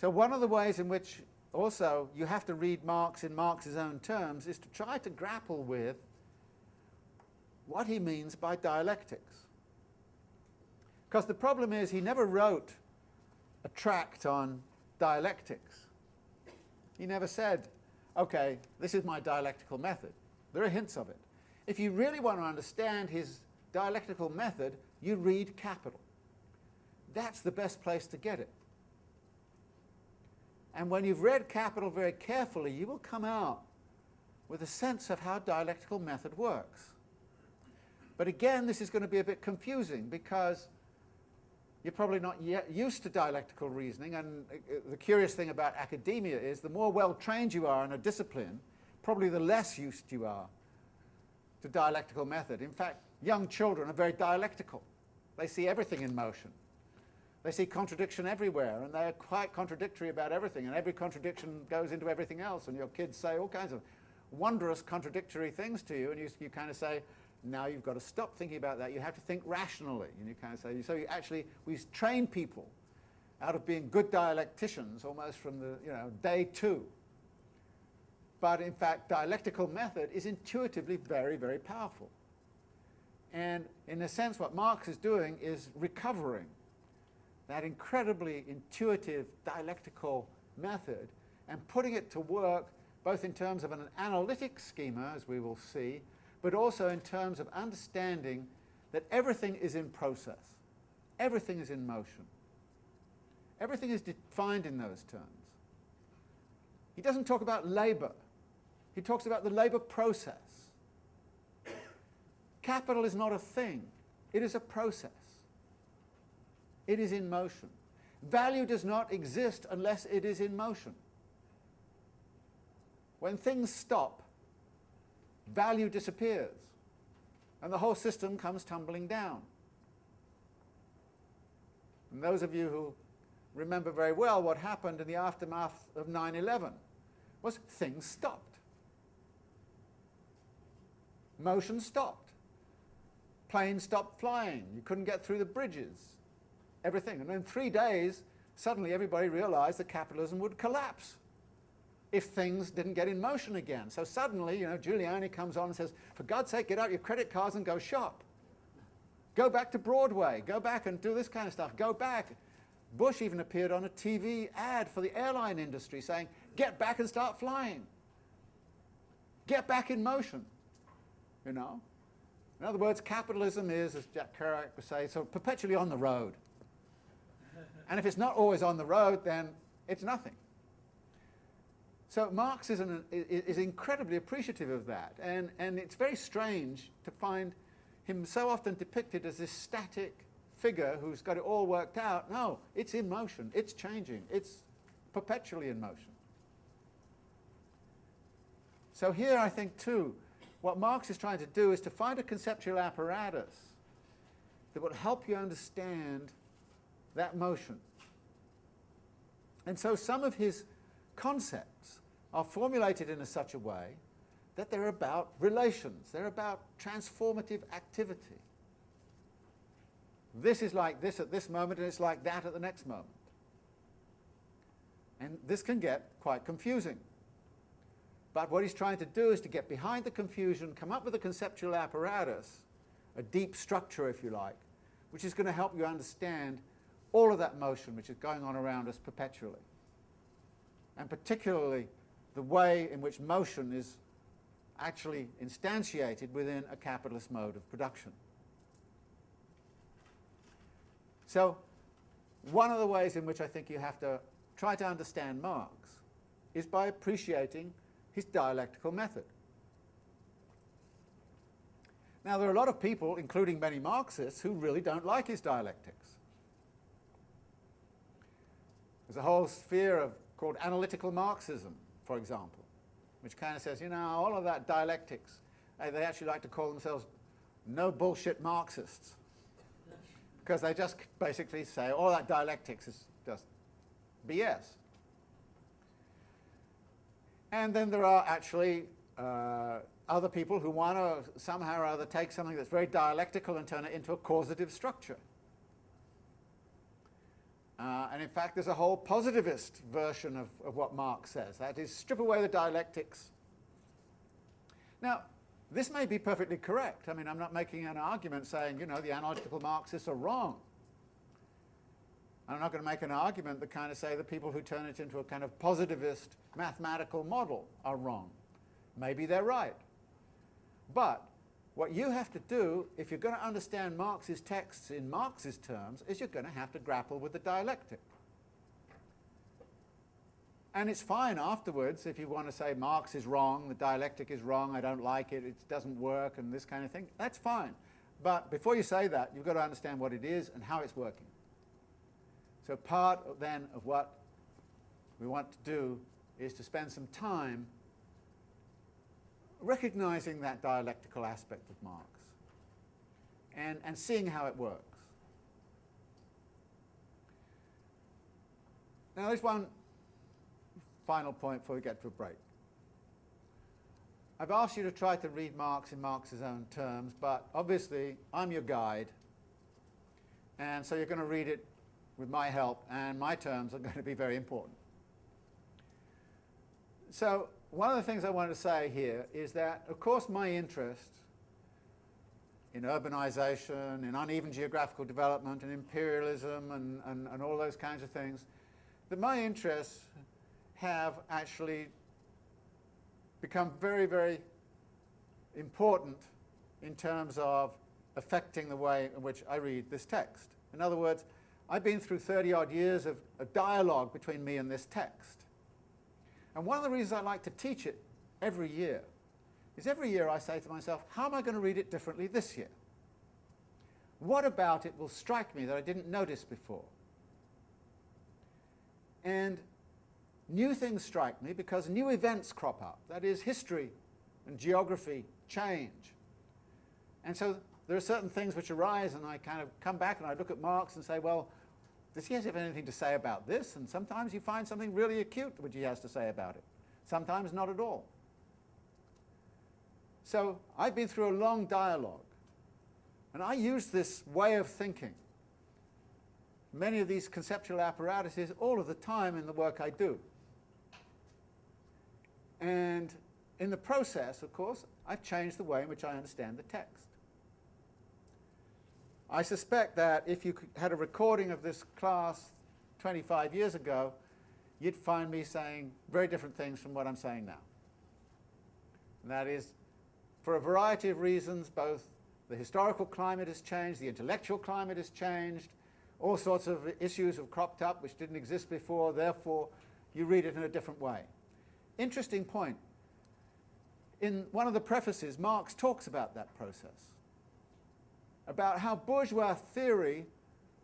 So one of the ways in which also you have to read Marx in Marx's own terms is to try to grapple with what he means by dialectics. Because the problem is he never wrote a tract on dialectics. He never said, okay, this is my dialectical method. There are hints of it. If you really want to understand his dialectical method, you read Capital. That's the best place to get it. And when you've read Capital very carefully, you will come out with a sense of how dialectical method works. But again, this is going to be a bit confusing because you're probably not yet used to dialectical reasoning, and uh, the curious thing about academia is the more well-trained you are in a discipline, probably the less used you are to dialectical method. In fact, young children are very dialectical. They see everything in motion. They see contradiction everywhere, and they're quite contradictory about everything, and every contradiction goes into everything else, and your kids say all kinds of wondrous contradictory things to you, and you, you kind of say, now you've got to stop thinking about that. You have to think rationally. And you kind of say, so you actually, we train people out of being good dialecticians almost from the, you know, day two. But in fact, dialectical method is intuitively very, very powerful. And in a sense, what Marx is doing is recovering that incredibly intuitive dialectical method and putting it to work both in terms of an analytic schema, as we will see, but also in terms of understanding that everything is in process. Everything is in motion. Everything is defined in those terms. He doesn't talk about labour. He talks about the labour process. Capital is not a thing. It is a process. It is in motion. Value does not exist unless it is in motion. When things stop, value disappears and the whole system comes tumbling down. And those of you who remember very well what happened in the aftermath of 9-11 was things stopped. Motion stopped. Planes stopped flying. You couldn't get through the bridges everything. And in three days, suddenly everybody realized that capitalism would collapse if things didn't get in motion again. So suddenly, you know, Giuliani comes on and says, for God's sake, get out your credit cards and go shop. Go back to Broadway. Go back and do this kind of stuff. Go back. Bush even appeared on a TV ad for the airline industry saying, get back and start flying. Get back in motion, you know. In other words, capitalism is, as Jack Kerouac would say, sort of perpetually on the road. And if it's not always on the road, then it's nothing. So Marx is, an, is incredibly appreciative of that. And, and it's very strange to find him so often depicted as this static figure who's got it all worked out. No, it's in motion. It's changing. It's perpetually in motion. So here I think too, what Marx is trying to do is to find a conceptual apparatus that will help you understand that motion. And so some of his concepts are formulated in a such a way that they're about relations, they're about transformative activity. This is like this at this moment and it's like that at the next moment. And this can get quite confusing. But what he's trying to do is to get behind the confusion, come up with a conceptual apparatus, a deep structure if you like, which is going to help you understand all of that motion which is going on around us perpetually. And particularly the way in which motion is actually instantiated within a capitalist mode of production. So one of the ways in which I think you have to try to understand Marx is by appreciating his dialectical method. Now there are a lot of people, including many Marxists, who really don't like his dialectics. There's a whole sphere of, called analytical Marxism, for example, which kind of says, you know, all of that dialectics, they actually like to call themselves no bullshit Marxists. Because they just basically say all that dialectics is just BS. And then there are actually uh, other people who want to somehow or other take something that's very dialectical and turn it into a causative structure. Uh, and in fact, there's a whole positivist version of, of what Marx says. That is, strip away the dialectics. Now, this may be perfectly correct. I mean, I'm not making an argument saying, you know, the analytical Marxists are wrong. I'm not going to make an argument that kind of say the people who turn it into a kind of positivist mathematical model are wrong. Maybe they're right. But what you have to do, if you're going to understand Marx's texts in Marx's terms, is you're going to have to grapple with the dialectic. And it's fine afterwards if you want to say Marx is wrong, the dialectic is wrong, I don't like it, it doesn't work, and this kind of thing. That's fine. But before you say that, you've got to understand what it is and how it's working. So part then of what we want to do is to spend some time recognizing that dialectical aspect of Marx and, and seeing how it works. Now there's one final point before we get to a break. I've asked you to try to read Marx in Marx's own terms, but obviously I'm your guide, and so you're going to read it with my help, and my terms are going to be very important. So one of the things I want to say here is that, of course, my interest in urbanization, in uneven geographical development, in imperialism, and, and, and all those kinds of things, that my interests have actually become very, very important in terms of affecting the way in which I read this text. In other words, I've been through 30 odd years of, of dialogue between me and this text. And one of the reasons I like to teach it every year is every year I say to myself, how am I going to read it differently this year? What about it will strike me that I didn't notice before? And new things strike me because new events crop up. That is, history and geography change. And so there are certain things which arise and I kind of come back and I look at Marx and say, well, does he have anything to say about this? And sometimes you find something really acute which he has to say about it. Sometimes not at all. So I've been through a long dialogue, and I use this way of thinking, many of these conceptual apparatuses, all of the time in the work I do. And in the process, of course, I've changed the way in which I understand the text. I suspect that if you had a recording of this class 25 years ago, you'd find me saying very different things from what I'm saying now. And that is, for a variety of reasons, both the historical climate has changed, the intellectual climate has changed, all sorts of issues have cropped up which didn't exist before, therefore you read it in a different way. Interesting point. In one of the prefaces, Marx talks about that process about how bourgeois theory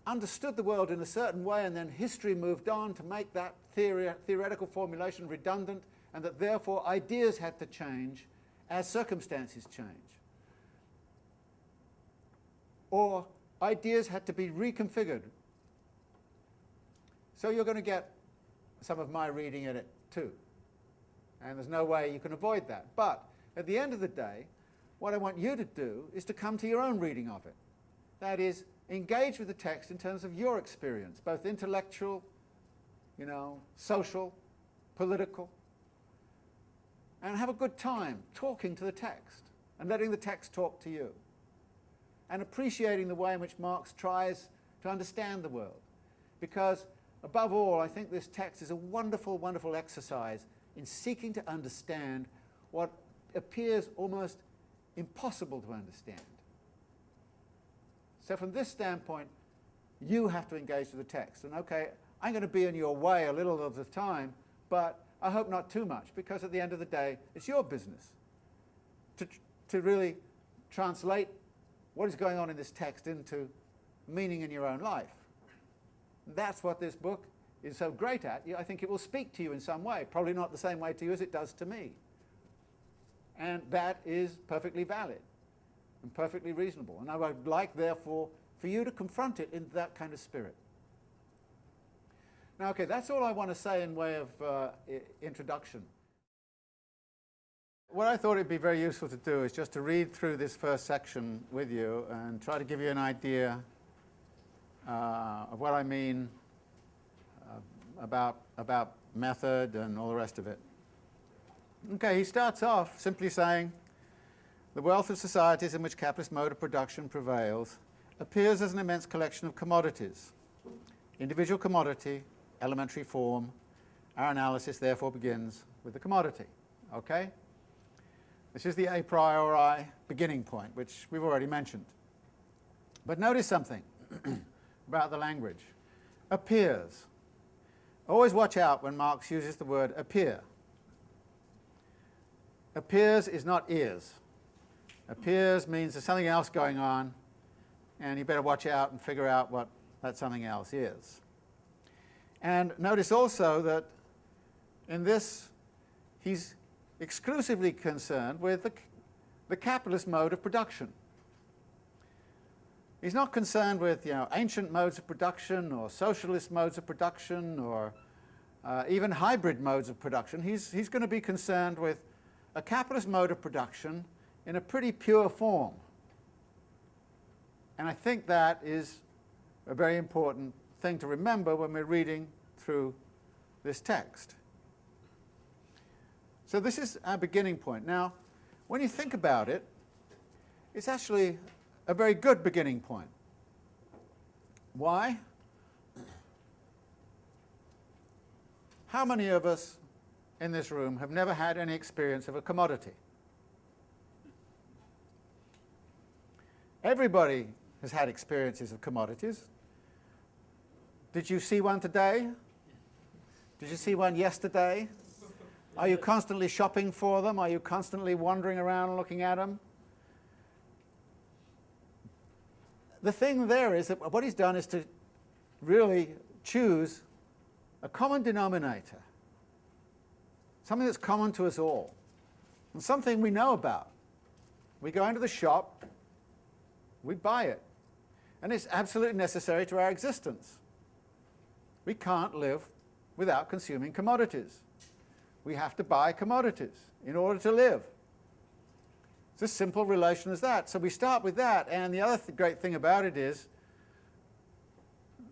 understood the world in a certain way and then history moved on to make that theory, theoretical formulation redundant and that therefore ideas had to change as circumstances change. Or ideas had to be reconfigured. So you're going to get some of my reading in it too. And there's no way you can avoid that. But at the end of the day, what I want you to do is to come to your own reading of it. That is, engage with the text in terms of your experience, both intellectual, you know, social, political, and have a good time talking to the text and letting the text talk to you and appreciating the way in which Marx tries to understand the world. Because above all, I think this text is a wonderful, wonderful exercise in seeking to understand what appears almost impossible to understand. So from this standpoint, you have to engage with the text. And okay, I'm going to be in your way a little of the time, but I hope not too much, because at the end of the day, it's your business to, to really translate what is going on in this text into meaning in your own life. That's what this book is so great at. I think it will speak to you in some way, probably not the same way to you as it does to me. And that is perfectly valid and perfectly reasonable. And I would like, therefore, for you to confront it in that kind of spirit. Now, okay, that's all I want to say in way of uh, introduction. What I thought it would be very useful to do is just to read through this first section with you and try to give you an idea uh, of what I mean uh, about, about method and all the rest of it. Okay, he starts off simply saying, the wealth of societies in which capitalist mode of production prevails appears as an immense collection of commodities. Individual commodity, elementary form. Our analysis therefore begins with the commodity. Okay? This is the a priori beginning point, which we've already mentioned. But notice something about the language. Appears. Always watch out when Marx uses the word appear. Appears is not is. Appears means there's something else going on, and you better watch out and figure out what that something else is. And notice also that in this, he's exclusively concerned with the, the capitalist mode of production. He's not concerned with you know, ancient modes of production or socialist modes of production or uh, even hybrid modes of production. He's, he's going to be concerned with a capitalist mode of production in a pretty pure form. And I think that is a very important thing to remember when we're reading through this text. So this is our beginning point. Now, when you think about it, it's actually a very good beginning point. Why? How many of us in this room have never had any experience of a commodity? Everybody has had experiences of commodities. Did you see one today? Did you see one yesterday? Are you constantly shopping for them? Are you constantly wandering around looking at them? The thing there is that what he's done is to really choose a common denominator, something that's common to us all, and something we know about. We go into the shop, we buy it, and it's absolutely necessary to our existence. We can't live without consuming commodities. We have to buy commodities in order to live. It's as simple relation as that. So we start with that, and the other th great thing about it is,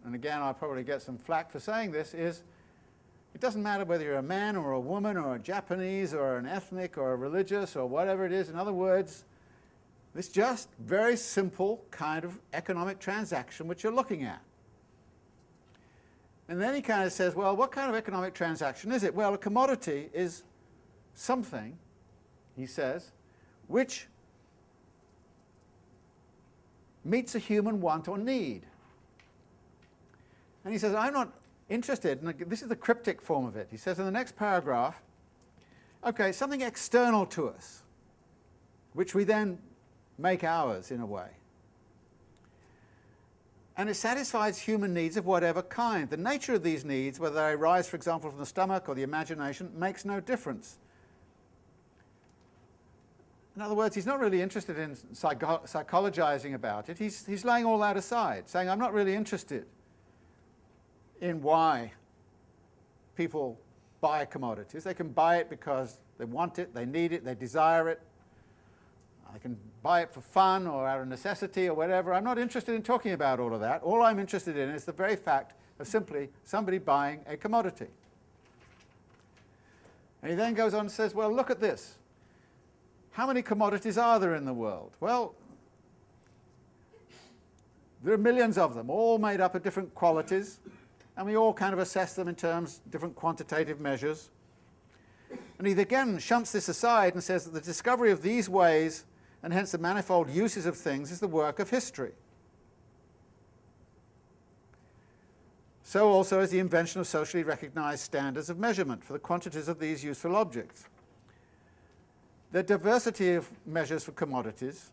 and again I'll probably get some flack for saying this, is it doesn't matter whether you're a man or a woman or a Japanese or an ethnic or a religious or whatever it is. In other words, it's just very simple kind of economic transaction which you're looking at. And then he kind of says, well, what kind of economic transaction is it? Well, a commodity is something, he says, which meets a human want or need. And he says, I'm not interested, and this is the cryptic form of it. He says in the next paragraph, okay, something external to us, which we then make ours in a way and it satisfies human needs of whatever kind. The nature of these needs, whether they arise, for example, from the stomach or the imagination, makes no difference. In other words, he's not really interested in psycho psychologizing about it. He's, he's laying all that aside, saying, I'm not really interested in why people buy commodities. They can buy it because they want it, they need it, they desire it, I can buy it for fun or out of necessity or whatever. I'm not interested in talking about all of that. All I'm interested in is the very fact of simply somebody buying a commodity. And he then goes on and says, well, look at this. How many commodities are there in the world? Well, there are millions of them, all made up of different qualities, and we all kind of assess them in terms of different quantitative measures. And he again shunts this aside and says that the discovery of these ways and hence the manifold uses of things is the work of history. So also is the invention of socially recognized standards of measurement for the quantities of these useful objects. The diversity of measures for commodities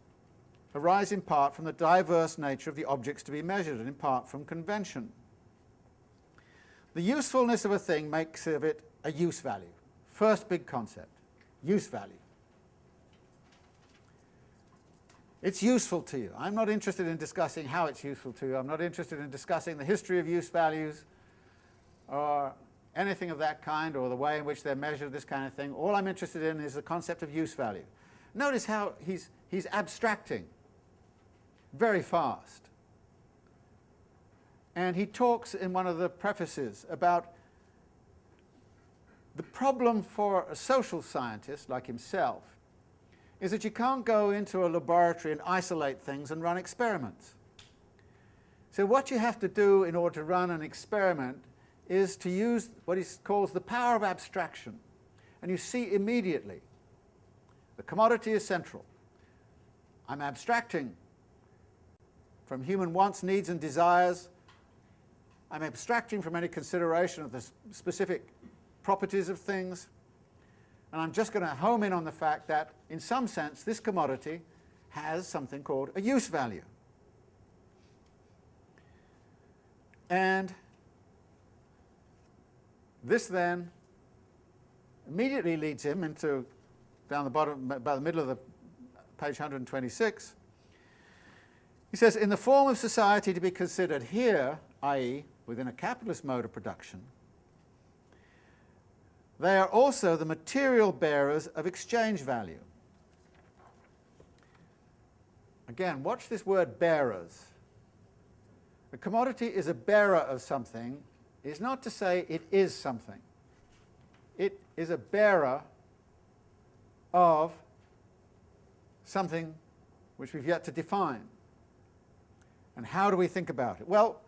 arise in part from the diverse nature of the objects to be measured and in part from convention. The usefulness of a thing makes of it a use value. First big concept, use value. It's useful to you. I'm not interested in discussing how it's useful to you. I'm not interested in discussing the history of use values or anything of that kind or the way in which they're measured, this kind of thing. All I'm interested in is the concept of use value. Notice how he's, he's abstracting very fast. And he talks in one of the prefaces about the problem for a social scientist like himself is that you can't go into a laboratory and isolate things and run experiments. So what you have to do in order to run an experiment is to use what he calls the power of abstraction. And you see immediately the commodity is central. I'm abstracting from human wants, needs and desires. I'm abstracting from any consideration of the specific properties of things. And I'm just going to home in on the fact that, in some sense, this commodity has something called a use value. And this then immediately leads him into, down the bottom, by the middle of the page 126, he says, in the form of society to be considered here, i.e., within a capitalist mode of production, they are also the material bearers of exchange value. Again, watch this word bearers. A commodity is a bearer of something is not to say it is something. It is a bearer of something which we've yet to define. And how do we think about it? Well,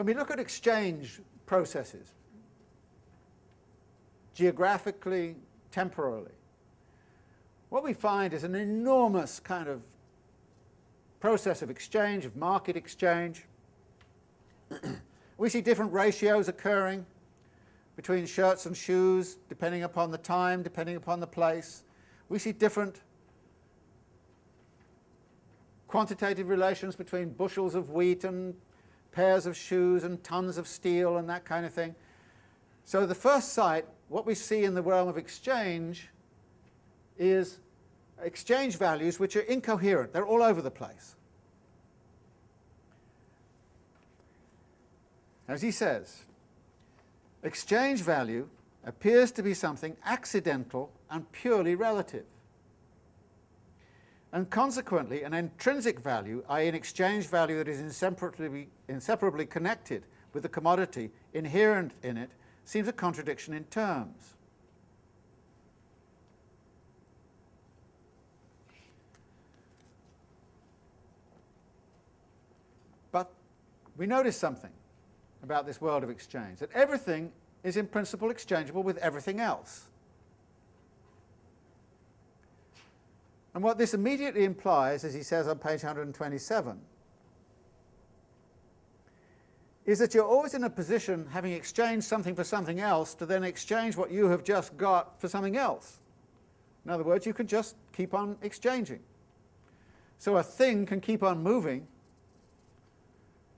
when we look at exchange processes, geographically, temporally, what we find is an enormous kind of process of exchange, of market exchange. we see different ratios occurring between shirts and shoes, depending upon the time, depending upon the place. We see different quantitative relations between bushels of wheat and pairs of shoes and tons of steel and that kind of thing. So the first sight, what we see in the realm of exchange is exchange values which are incoherent. They're all over the place. As he says, exchange value appears to be something accidental and purely relative. And consequently, an intrinsic value, i.e. an exchange value that is inseparably, inseparably connected with the commodity inherent in it, seems a contradiction in terms. But we notice something about this world of exchange, that everything is in principle exchangeable with everything else. And what this immediately implies, as he says on page 127, is that you're always in a position, having exchanged something for something else, to then exchange what you have just got for something else. In other words, you can just keep on exchanging. So a thing can keep on moving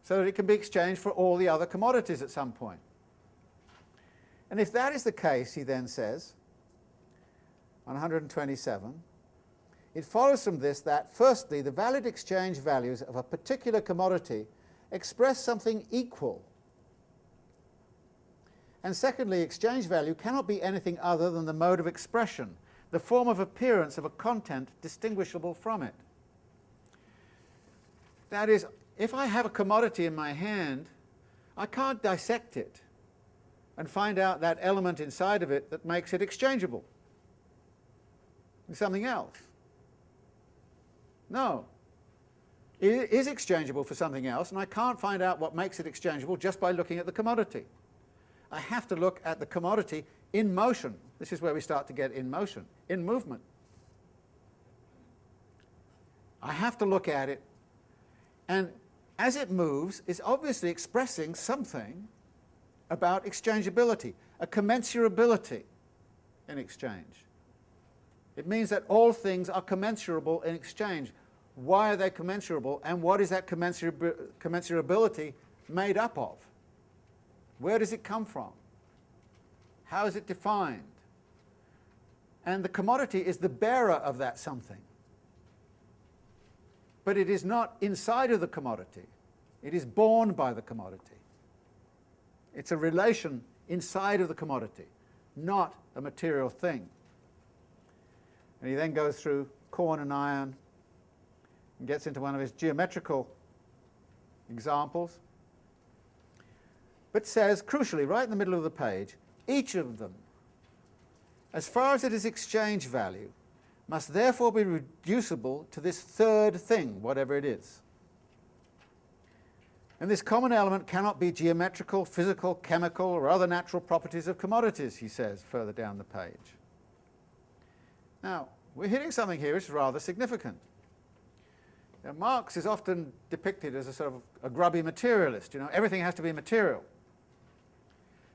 so that it can be exchanged for all the other commodities at some point. And if that is the case, he then says, on 127, it follows from this that, firstly, the valid exchange values of a particular commodity express something equal. And secondly, exchange value cannot be anything other than the mode of expression, the form of appearance of a content distinguishable from it. That is, if I have a commodity in my hand, I can't dissect it and find out that element inside of it that makes it exchangeable with something else. No. It is exchangeable for something else, and I can't find out what makes it exchangeable just by looking at the commodity. I have to look at the commodity in motion. This is where we start to get in motion, in movement. I have to look at it, and as it moves, is obviously expressing something about exchangeability, a commensurability in exchange. It means that all things are commensurable in exchange. Why are they commensurable, and what is that commensurability made up of? Where does it come from? How is it defined? And the commodity is the bearer of that something. But it is not inside of the commodity. It is borne by the commodity. It's a relation inside of the commodity, not a material thing. And he then goes through corn and iron and gets into one of his geometrical examples, but says, crucially, right in the middle of the page, each of them, as far as it is exchange value, must therefore be reducible to this third thing, whatever it is. And this common element cannot be geometrical, physical, chemical, or other natural properties of commodities, he says further down the page. Now, we're hitting something here which is rather significant. Now, Marx is often depicted as a sort of a grubby materialist, you know, everything has to be material.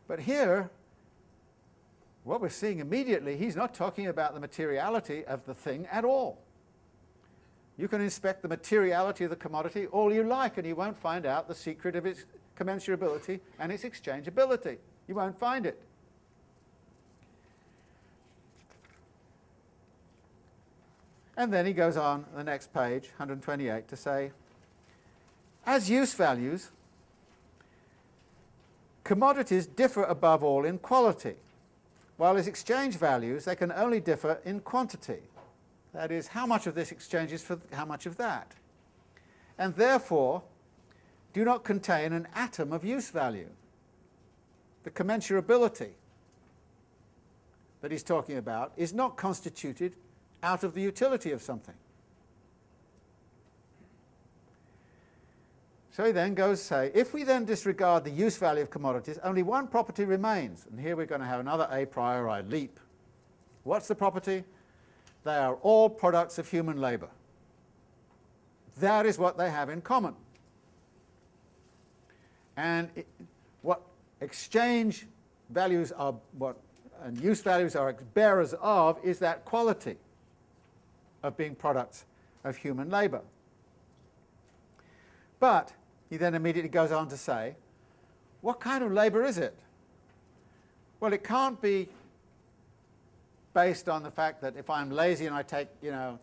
But here, what we're seeing immediately, he's not talking about the materiality of the thing at all. You can inspect the materiality of the commodity all you like and you won't find out the secret of its commensurability and its exchangeability. You won't find it. And then he goes on the next page, 128, to say, as use values, commodities differ above all in quality, while as exchange values they can only differ in quantity. That is, how much of this exchanges for how much of that. And therefore, do not contain an atom of use value. The commensurability that he's talking about is not constituted out of the utility of something. So he then goes to say, if we then disregard the use value of commodities, only one property remains. And here we're going to have another a priori leap. What's the property? They are all products of human labour. That is what they have in common. And it, what exchange values are, what and use values are bearers of, is that quality of being products of human labour. But he then immediately goes on to say, what kind of labour is it? Well, it can't be based on the fact that if I'm lazy and I take, you know,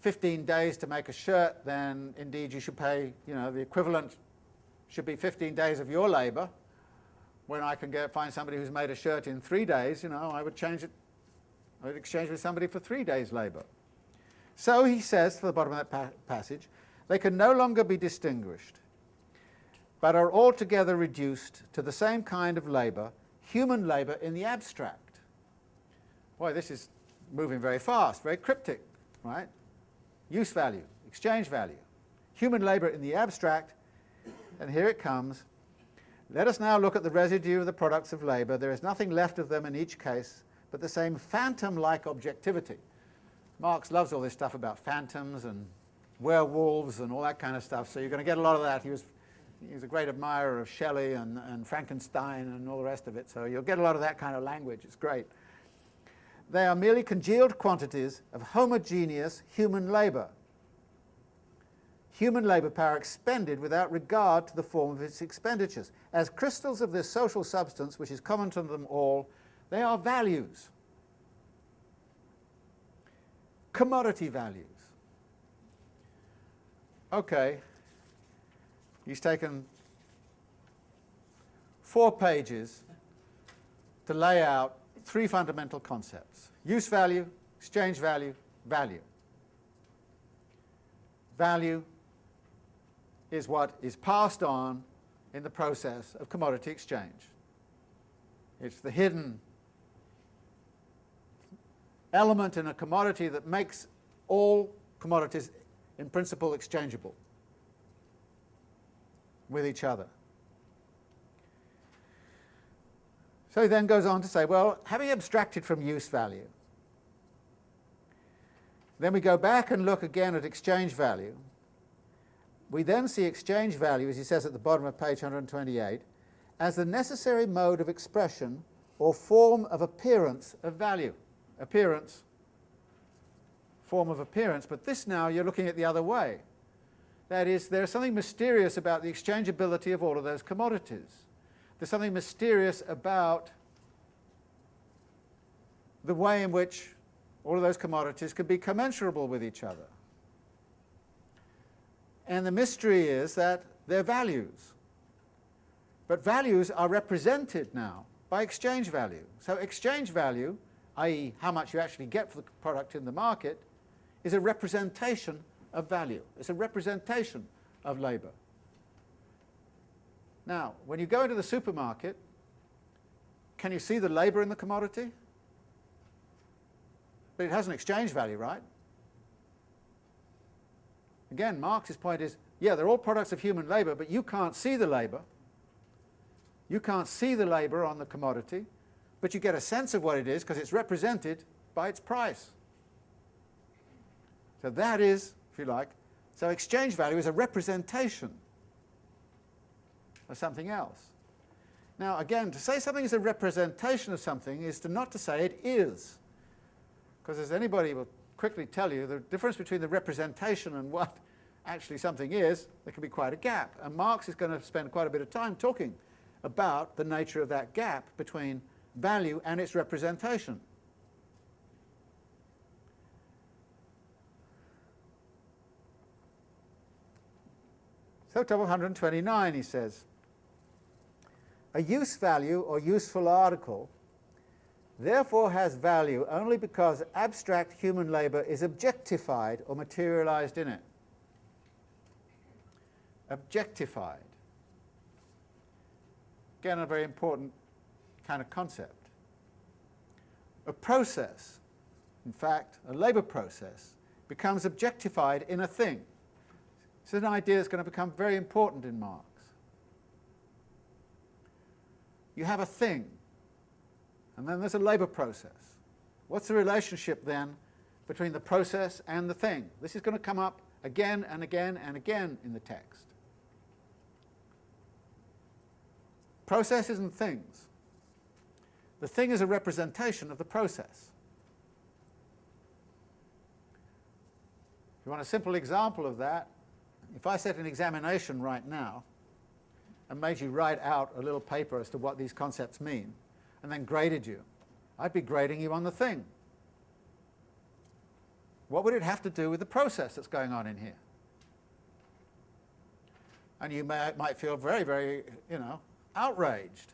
15 days to make a shirt, then indeed you should pay, you know, the equivalent should be 15 days of your labour. When I can get, find somebody who's made a shirt in three days, you know, I would change it, I would exchange with somebody for three days' labour. So he says, for the bottom of that pa passage, they can no longer be distinguished, but are altogether reduced to the same kind of labour, human labour in the abstract. Boy, this is moving very fast, very cryptic, right? Use value, exchange value, human labour in the abstract, and here it comes. Let us now look at the residue of the products of labour. There is nothing left of them in each case but the same phantom-like objectivity. Marx loves all this stuff about phantoms and werewolves and all that kind of stuff, so you're going to get a lot of that. He was, he was a great admirer of Shelley and, and Frankenstein and all the rest of it, so you'll get a lot of that kind of language. It's great. They are merely congealed quantities of homogeneous human labour. Human labour power expended without regard to the form of its expenditures. As crystals of this social substance, which is common to them all, they are values commodity values. Okay, he's taken four pages to lay out three fundamental concepts. Use value, exchange value, value. Value is what is passed on in the process of commodity exchange. It's the hidden element in a commodity that makes all commodities in principle exchangeable with each other. So he then goes on to say, well, having abstracted from use value, then we go back and look again at exchange value. We then see exchange value, as he says at the bottom of page 128, as the necessary mode of expression or form of appearance of value appearance, form of appearance, but this now you're looking at the other way. That is, there's something mysterious about the exchangeability of all of those commodities. There's something mysterious about the way in which all of those commodities can be commensurable with each other. And the mystery is that they're values. But values are represented now by exchange value. So exchange value i.e. how much you actually get for the product in the market, is a representation of value. It's a representation of labour. Now, when you go into the supermarket, can you see the labour in the commodity? But it has an exchange value, right? Again, Marx's point is, yeah, they're all products of human labour, but you can't see the labour. You can't see the labour on the commodity, but you get a sense of what it is because it's represented by its price. So that is, if you like, so exchange value is a representation of something else. Now again, to say something is a representation of something is to not to say it is. Because as anybody will quickly tell you, the difference between the representation and what actually something is, there can be quite a gap. And Marx is going to spend quite a bit of time talking about the nature of that gap between value and its representation. So, top 129, he says, a use value or useful article therefore has value only because abstract human labour is objectified or materialized in it. Objectified. Again, a very important kind of concept. A process, in fact, a labour process, becomes objectified in a thing. So is an idea that's going to become very important in Marx. You have a thing, and then there's a labour process. What's the relationship then between the process and the thing? This is going to come up again and again and again in the text. Processes and things. The thing is a representation of the process. If you want a simple example of that, if I set an examination right now and made you write out a little paper as to what these concepts mean, and then graded you, I'd be grading you on the thing. What would it have to do with the process that's going on in here? And you may, might feel very, very, you know, outraged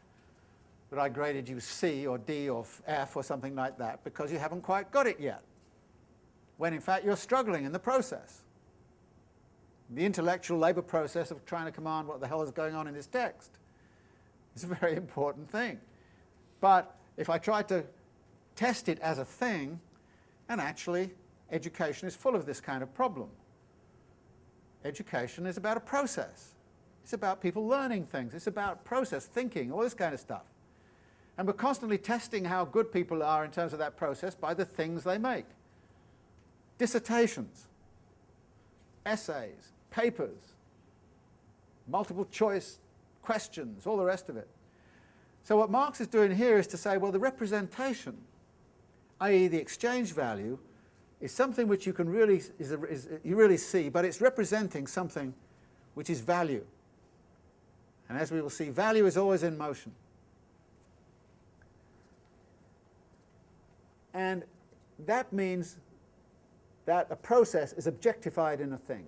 that I graded you C or D or F or something like that because you haven't quite got it yet, when in fact you're struggling in the process. The intellectual labour process of trying to command what the hell is going on in this text is a very important thing. But if I try to test it as a thing, and actually education is full of this kind of problem. Education is about a process. It's about people learning things. It's about process, thinking, all this kind of stuff. And we're constantly testing how good people are in terms of that process by the things they make. Dissertations, essays, papers, multiple choice questions, all the rest of it. So what Marx is doing here is to say, well, the representation, i.e. the exchange value, is something which you can really, is is, you really see, but it's representing something which is value. And as we will see, value is always in motion. And that means that a process is objectified in a thing.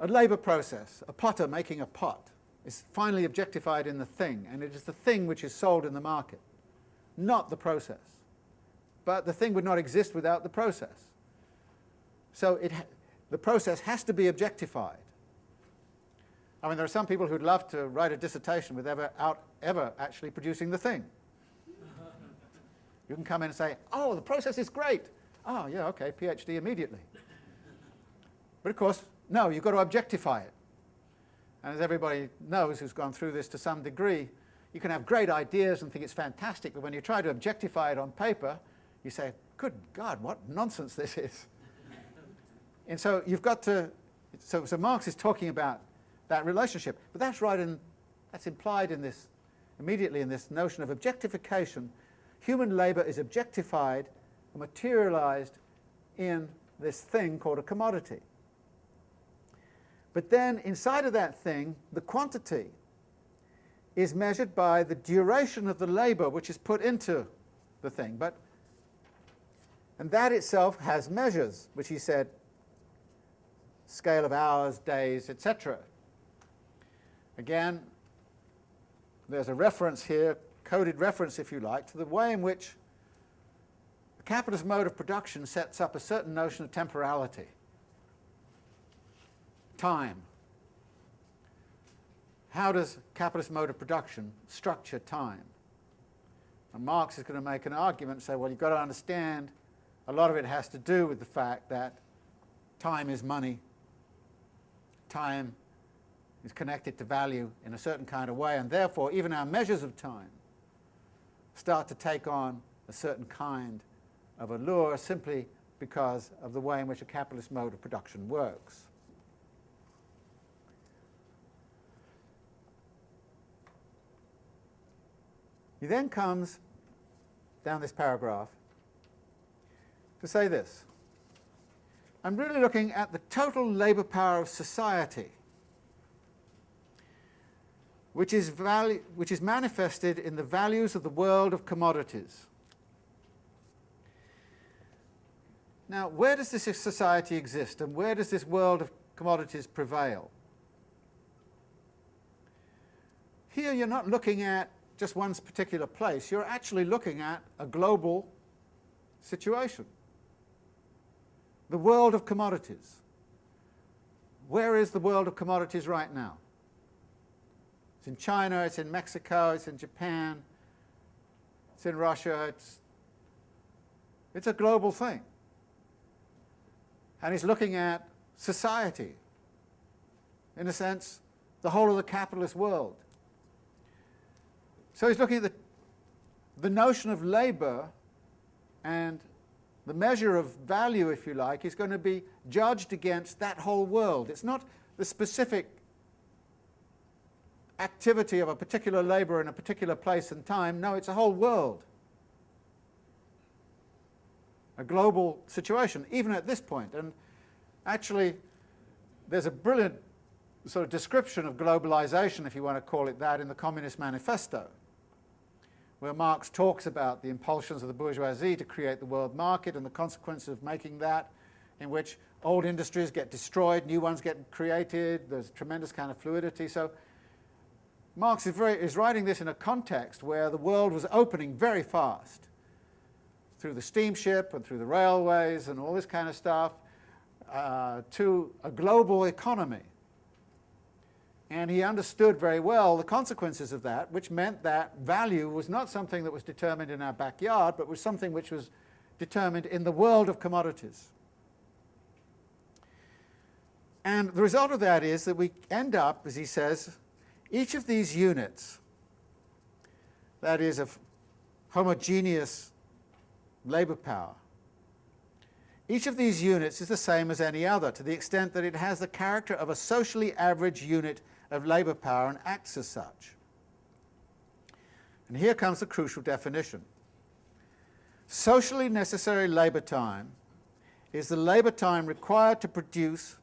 A labour process, a potter making a pot, is finally objectified in the thing, and it is the thing which is sold in the market, not the process. But the thing would not exist without the process. So it the process has to be objectified. I mean, there are some people who'd love to write a dissertation without ever, ever actually producing the thing. You can come in and say, oh, the process is great. Oh, yeah, okay, PhD immediately. but of course, no, you've got to objectify it. And as everybody knows who's gone through this to some degree, you can have great ideas and think it's fantastic, but when you try to objectify it on paper, you say, good God, what nonsense this is. and so you've got to, so, so Marx is talking about that relationship, but that's right in, that's implied in this, immediately in this notion of objectification. Human labour is objectified materialized in this thing called a commodity. But then inside of that thing, the quantity is measured by the duration of the labour which is put into the thing. But, and that itself has measures, which he said, scale of hours, days, etc. Again, there's a reference here, coded reference if you like, to the way in which the capitalist mode of production sets up a certain notion of temporality time. How does capitalist mode of production structure time? And Marx is going to make an argument and say, well, you've got to understand a lot of it has to do with the fact that time is money. Time is connected to value in a certain kind of way, and therefore even our measures of time start to take on a certain kind of allure simply because of the way in which a capitalist mode of production works. He then comes down this paragraph to say this. I'm really looking at the total labour power of society, which is, value, which is manifested in the values of the world of commodities. Now, where does this society exist and where does this world of commodities prevail? Here you're not looking at just one particular place, you're actually looking at a global situation. The world of commodities. Where is the world of commodities right now? It's in China, it's in Mexico, it's in Japan, it's in Russia, it's, it's a global thing. And he's looking at society, in a sense, the whole of the capitalist world. So he's looking at the, the notion of labour and the measure of value, if you like, is going to be judged against that whole world. It's not the specific activity of a particular labour in a particular place and time. No, it's a whole world. A global situation, even at this point. And actually, there's a brilliant sort of description of globalization, if you want to call it that, in the Communist Manifesto where Marx talks about the impulsions of the bourgeoisie to create the world market and the consequences of making that, in which old industries get destroyed, new ones get created, there's tremendous kind of fluidity. So Marx is, very, is writing this in a context where the world was opening very fast through the steamship and through the railways and all this kind of stuff uh, to a global economy and he understood very well the consequences of that, which meant that value was not something that was determined in our backyard, but was something which was determined in the world of commodities. And the result of that is that we end up, as he says, each of these units, that is of homogeneous labour power, each of these units is the same as any other to the extent that it has the character of a socially average unit of labour power and acts as such. And here comes the crucial definition. Socially necessary labour time is the labour time required to produce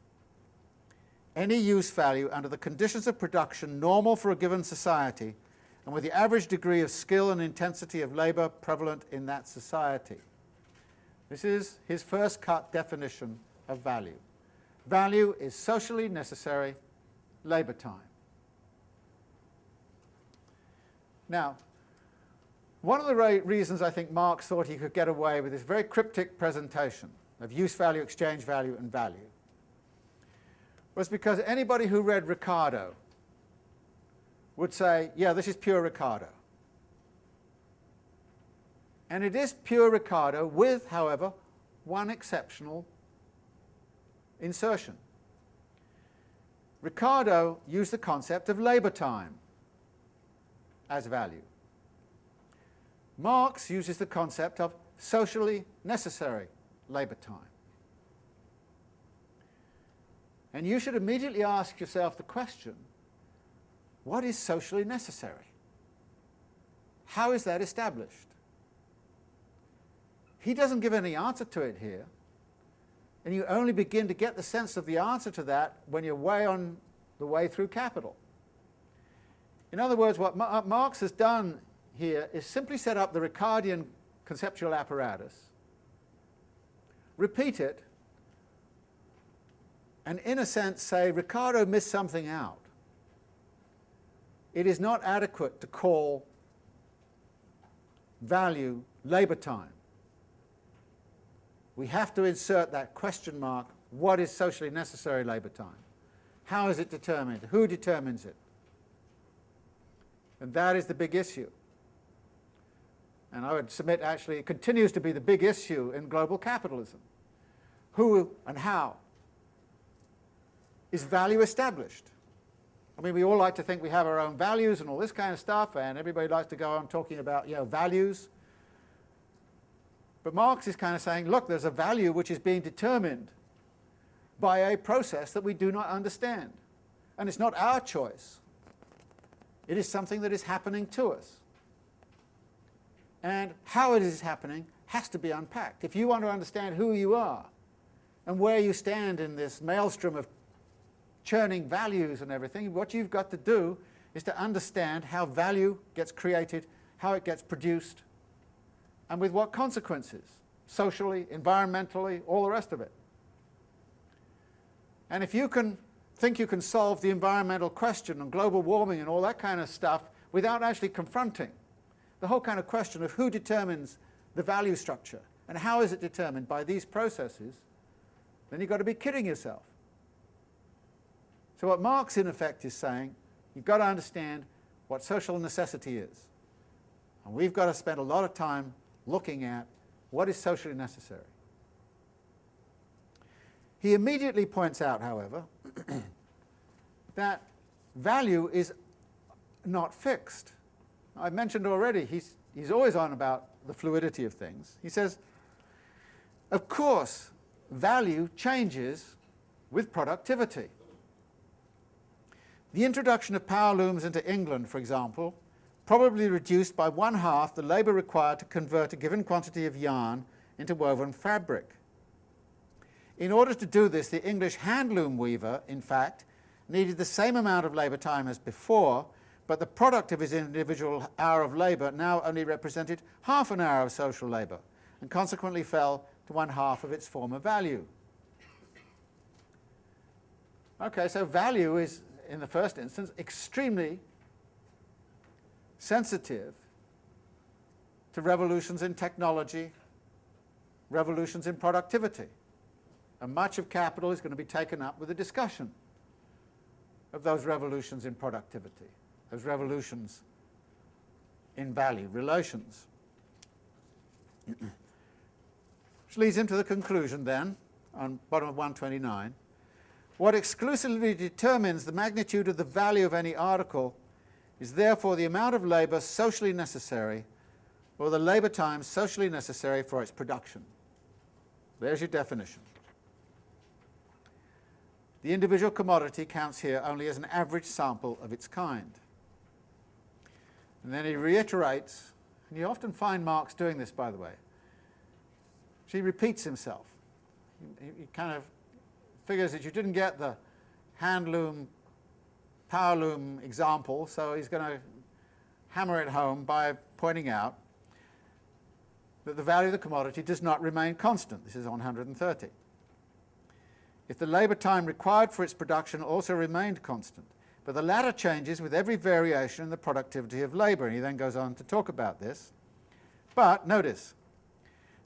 any use value under the conditions of production normal for a given society and with the average degree of skill and intensity of labour prevalent in that society. This is his first cut definition of value. Value is socially necessary labour time. Now, one of the reasons I think Marx thought he could get away with this very cryptic presentation of use value, exchange value, and value was because anybody who read Ricardo would say, yeah, this is pure Ricardo. And it is pure Ricardo with, however, one exceptional insertion. Ricardo used the concept of labour time as value. Marx uses the concept of socially necessary labour time. And you should immediately ask yourself the question, what is socially necessary? How is that established? He doesn't give any answer to it here. And you only begin to get the sense of the answer to that when you're way on the way through Capital. In other words, what uh, Marx has done here is simply set up the Ricardian conceptual apparatus, repeat it, and in a sense say Ricardo missed something out. It is not adequate to call value labour time we have to insert that question mark, what is socially necessary labour time? How is it determined? Who determines it? And that is the big issue. And I would submit actually it continues to be the big issue in global capitalism. Who and how is value established? I mean, we all like to think we have our own values and all this kind of stuff, and everybody likes to go on talking about, you know, values. But Marx is kind of saying, look, there's a value which is being determined by a process that we do not understand. And it's not our choice. It is something that is happening to us. And how it is happening has to be unpacked. If you want to understand who you are, and where you stand in this maelstrom of churning values and everything, what you've got to do is to understand how value gets created, how it gets produced, and with what consequences, socially, environmentally, all the rest of it. And if you can think you can solve the environmental question and global warming and all that kind of stuff without actually confronting the whole kind of question of who determines the value structure and how is it determined by these processes, then you've got to be kidding yourself. So what Marx in effect is saying, you've got to understand what social necessity is. And we've got to spend a lot of time looking at what is socially necessary. He immediately points out, however, that value is not fixed. I've mentioned already, he's, he's always on about the fluidity of things. He says, of course, value changes with productivity. The introduction of power looms into England, for example, probably reduced by one half the labour required to convert a given quantity of yarn into woven fabric. In order to do this, the English handloom weaver, in fact, needed the same amount of labour time as before, but the product of his individual hour of labour now only represented half an hour of social labour, and consequently fell to one half of its former value. Okay, so value is, in the first instance, extremely sensitive to revolutions in technology, revolutions in productivity. And much of capital is going to be taken up with a discussion of those revolutions in productivity, those revolutions in value relations. Which leads into the conclusion then, on bottom of 129. What exclusively determines the magnitude of the value of any article is therefore the amount of labour socially necessary or the labour time socially necessary for its production. There's your definition. The individual commodity counts here only as an average sample of its kind. And then he reiterates, and you often find Marx doing this, by the way. He repeats himself. He, he kind of figures that you didn't get the handloom, powerloom example, so he's going to hammer it home by pointing out that the value of the commodity does not remain constant. This is on 130 if the labour time required for its production also remained constant. But the latter changes with every variation in the productivity of labour. And he then goes on to talk about this. But notice,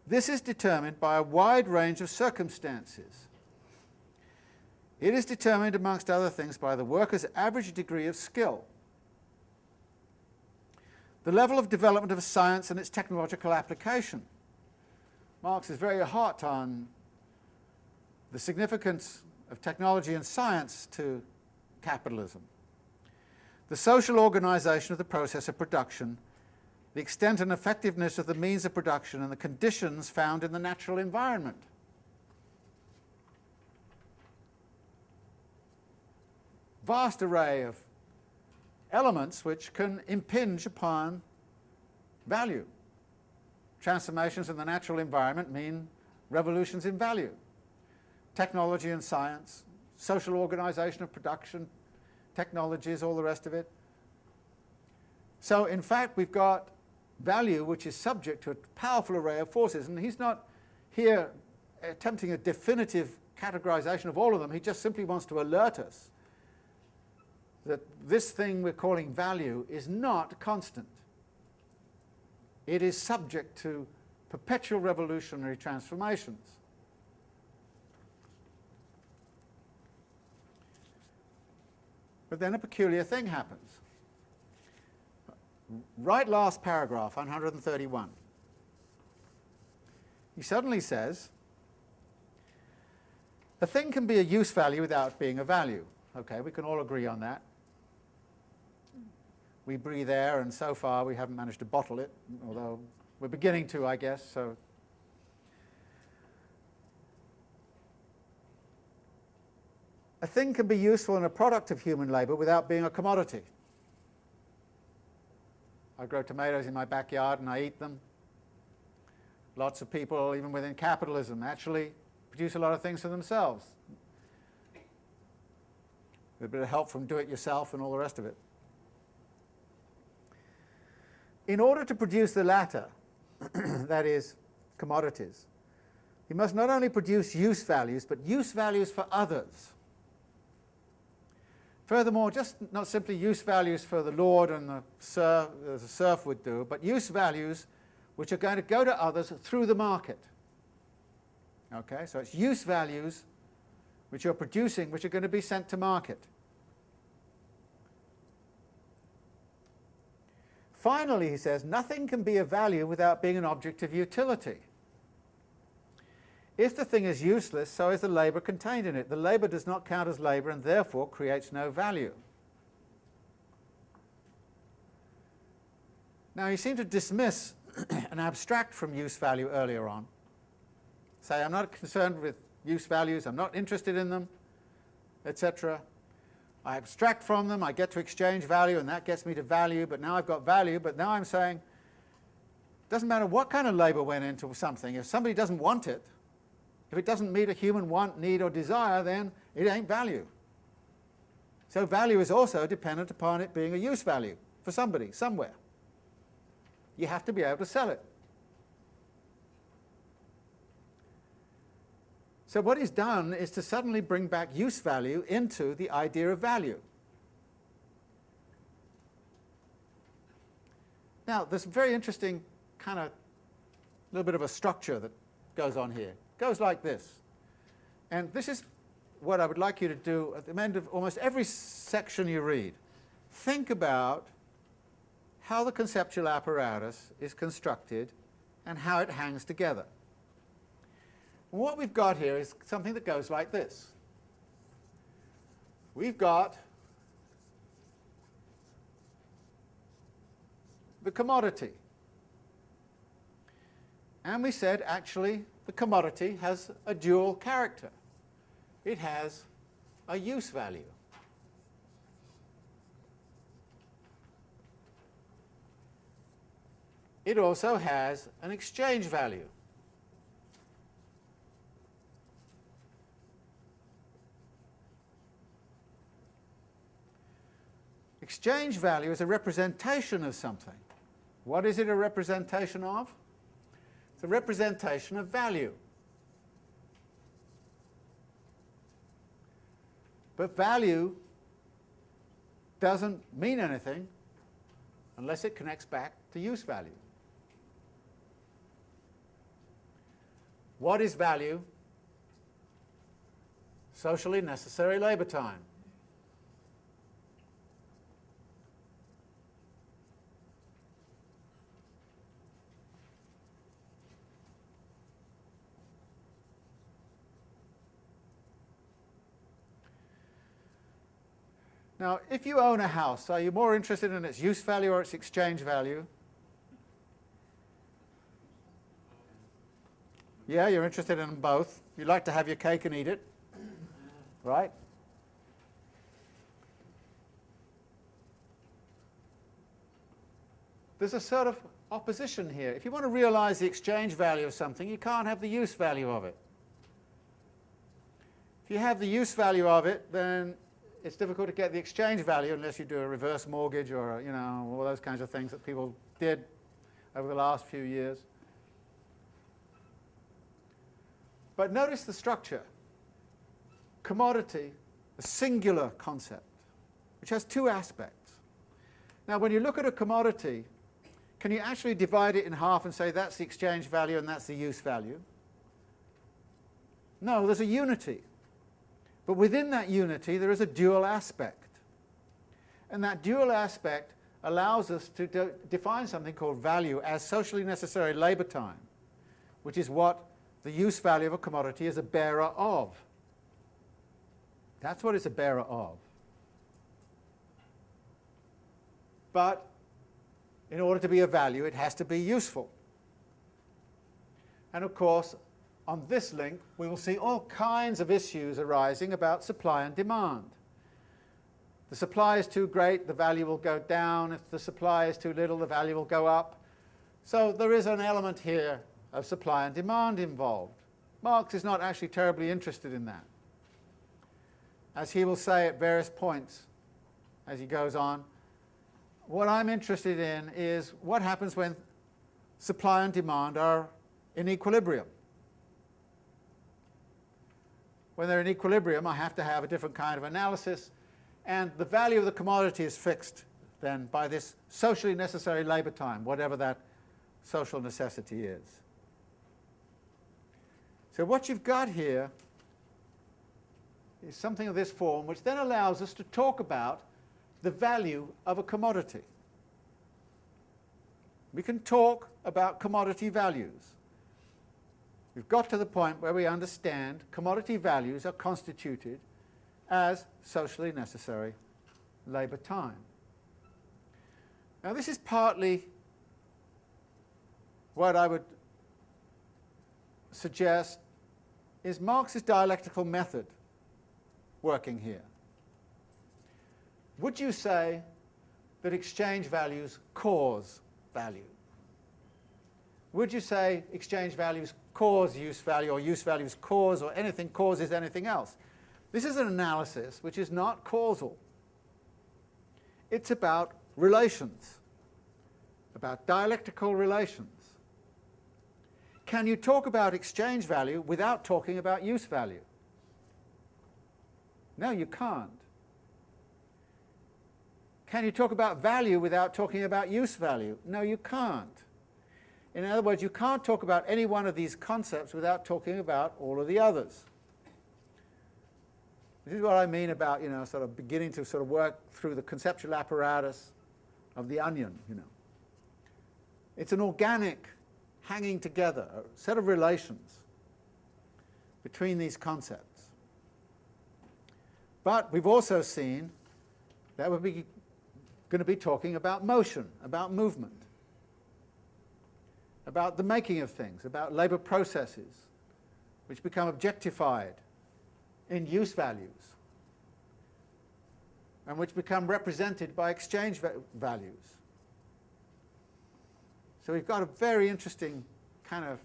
this is determined by a wide range of circumstances. It is determined, amongst other things, by the worker's average degree of skill, the level of development of science and its technological application. Marx is very hot on the significance of technology and science to capitalism, the social organization of the process of production, the extent and effectiveness of the means of production and the conditions found in the natural environment. Vast array of elements which can impinge upon value. Transformations in the natural environment mean revolutions in value technology and science, social organization of production, technologies, all the rest of it. So in fact we've got value which is subject to a powerful array of forces and he's not here attempting a definitive categorization of all of them, he just simply wants to alert us that this thing we're calling value is not constant. It is subject to perpetual revolutionary transformations. But then a peculiar thing happens. Right last paragraph, 131. He suddenly says, a thing can be a use value without being a value. Okay, we can all agree on that. We breathe air, and so far we haven't managed to bottle it, although we're beginning to, I guess, so a thing can be useful and a product of human labour without being a commodity. I grow tomatoes in my backyard and I eat them. Lots of people, even within capitalism, actually produce a lot of things for themselves. With a bit of help from do-it-yourself and all the rest of it. In order to produce the latter, that is, commodities, you must not only produce use values, but use values for others. Furthermore, just not simply use values for the Lord and the serf, as a serf would do, but use values which are going to go to others through the market. Okay, so it's use values which you're producing which are going to be sent to market. Finally, he says, nothing can be of value without being an object of utility. If the thing is useless, so is the labour contained in it. The labour does not count as labour and therefore creates no value. Now, you seem to dismiss and abstract from use value earlier on. Say, I'm not concerned with use values, I'm not interested in them, etc. I abstract from them, I get to exchange value, and that gets me to value, but now I've got value, but now I'm saying, doesn't matter what kind of labour went into something, if somebody doesn't want it, if it doesn't meet a human want, need, or desire, then it ain't value. So value is also dependent upon it being a use value for somebody, somewhere. You have to be able to sell it. So what he's done is to suddenly bring back use value into the idea of value. Now, there's a very interesting kind of little bit of a structure that goes on here goes like this. And this is what I would like you to do at the end of almost every section you read. Think about how the conceptual apparatus is constructed and how it hangs together. What we've got here is something that goes like this. We've got the commodity. And we said actually the commodity has a dual character. It has a use value. It also has an exchange value. Exchange value is a representation of something. What is it a representation of? It's a representation of value. But value doesn't mean anything unless it connects back to use value. What is value? Socially necessary labour time. Now, if you own a house, are you more interested in its use value or its exchange value? Yeah, you're interested in both. You like to have your cake and eat it, right? There's a sort of opposition here. If you want to realize the exchange value of something, you can't have the use value of it. If you have the use value of it, then it's difficult to get the exchange value unless you do a reverse mortgage or, you know, all those kinds of things that people did over the last few years. But notice the structure. Commodity, a singular concept, which has two aspects. Now, when you look at a commodity, can you actually divide it in half and say that's the exchange value and that's the use value? No, there's a unity. But within that unity, there is a dual aspect. And that dual aspect allows us to de define something called value as socially necessary labour time, which is what the use value of a commodity is a bearer of. That's what it's a bearer of. But in order to be a value, it has to be useful. And of course, on this link, we will see all kinds of issues arising about supply and demand. The supply is too great, the value will go down. If the supply is too little, the value will go up. So there is an element here of supply and demand involved. Marx is not actually terribly interested in that. As he will say at various points as he goes on, what I'm interested in is what happens when supply and demand are in equilibrium. When they're in equilibrium, I have to have a different kind of analysis, and the value of the commodity is fixed then by this socially necessary labour time, whatever that social necessity is. So what you've got here is something of this form, which then allows us to talk about the value of a commodity. We can talk about commodity values. We've got to the point where we understand commodity values are constituted as socially necessary labour time. Now this is partly what I would suggest is Marx's dialectical method working here. Would you say that exchange values cause value? Would you say exchange values cause use value or use values cause or anything causes anything else. This is an analysis which is not causal. It's about relations, about dialectical relations. Can you talk about exchange value without talking about use value? No, you can't. Can you talk about value without talking about use value? No, you can't. In other words, you can't talk about any one of these concepts without talking about all of the others. This is what I mean about, you know, sort of beginning to sort of work through the conceptual apparatus of the onion, you know. It's an organic hanging together, a set of relations between these concepts. But we've also seen that we're going to be talking about motion, about movement about the making of things, about labour processes, which become objectified in use values, and which become represented by exchange va values. So we've got a very interesting kind of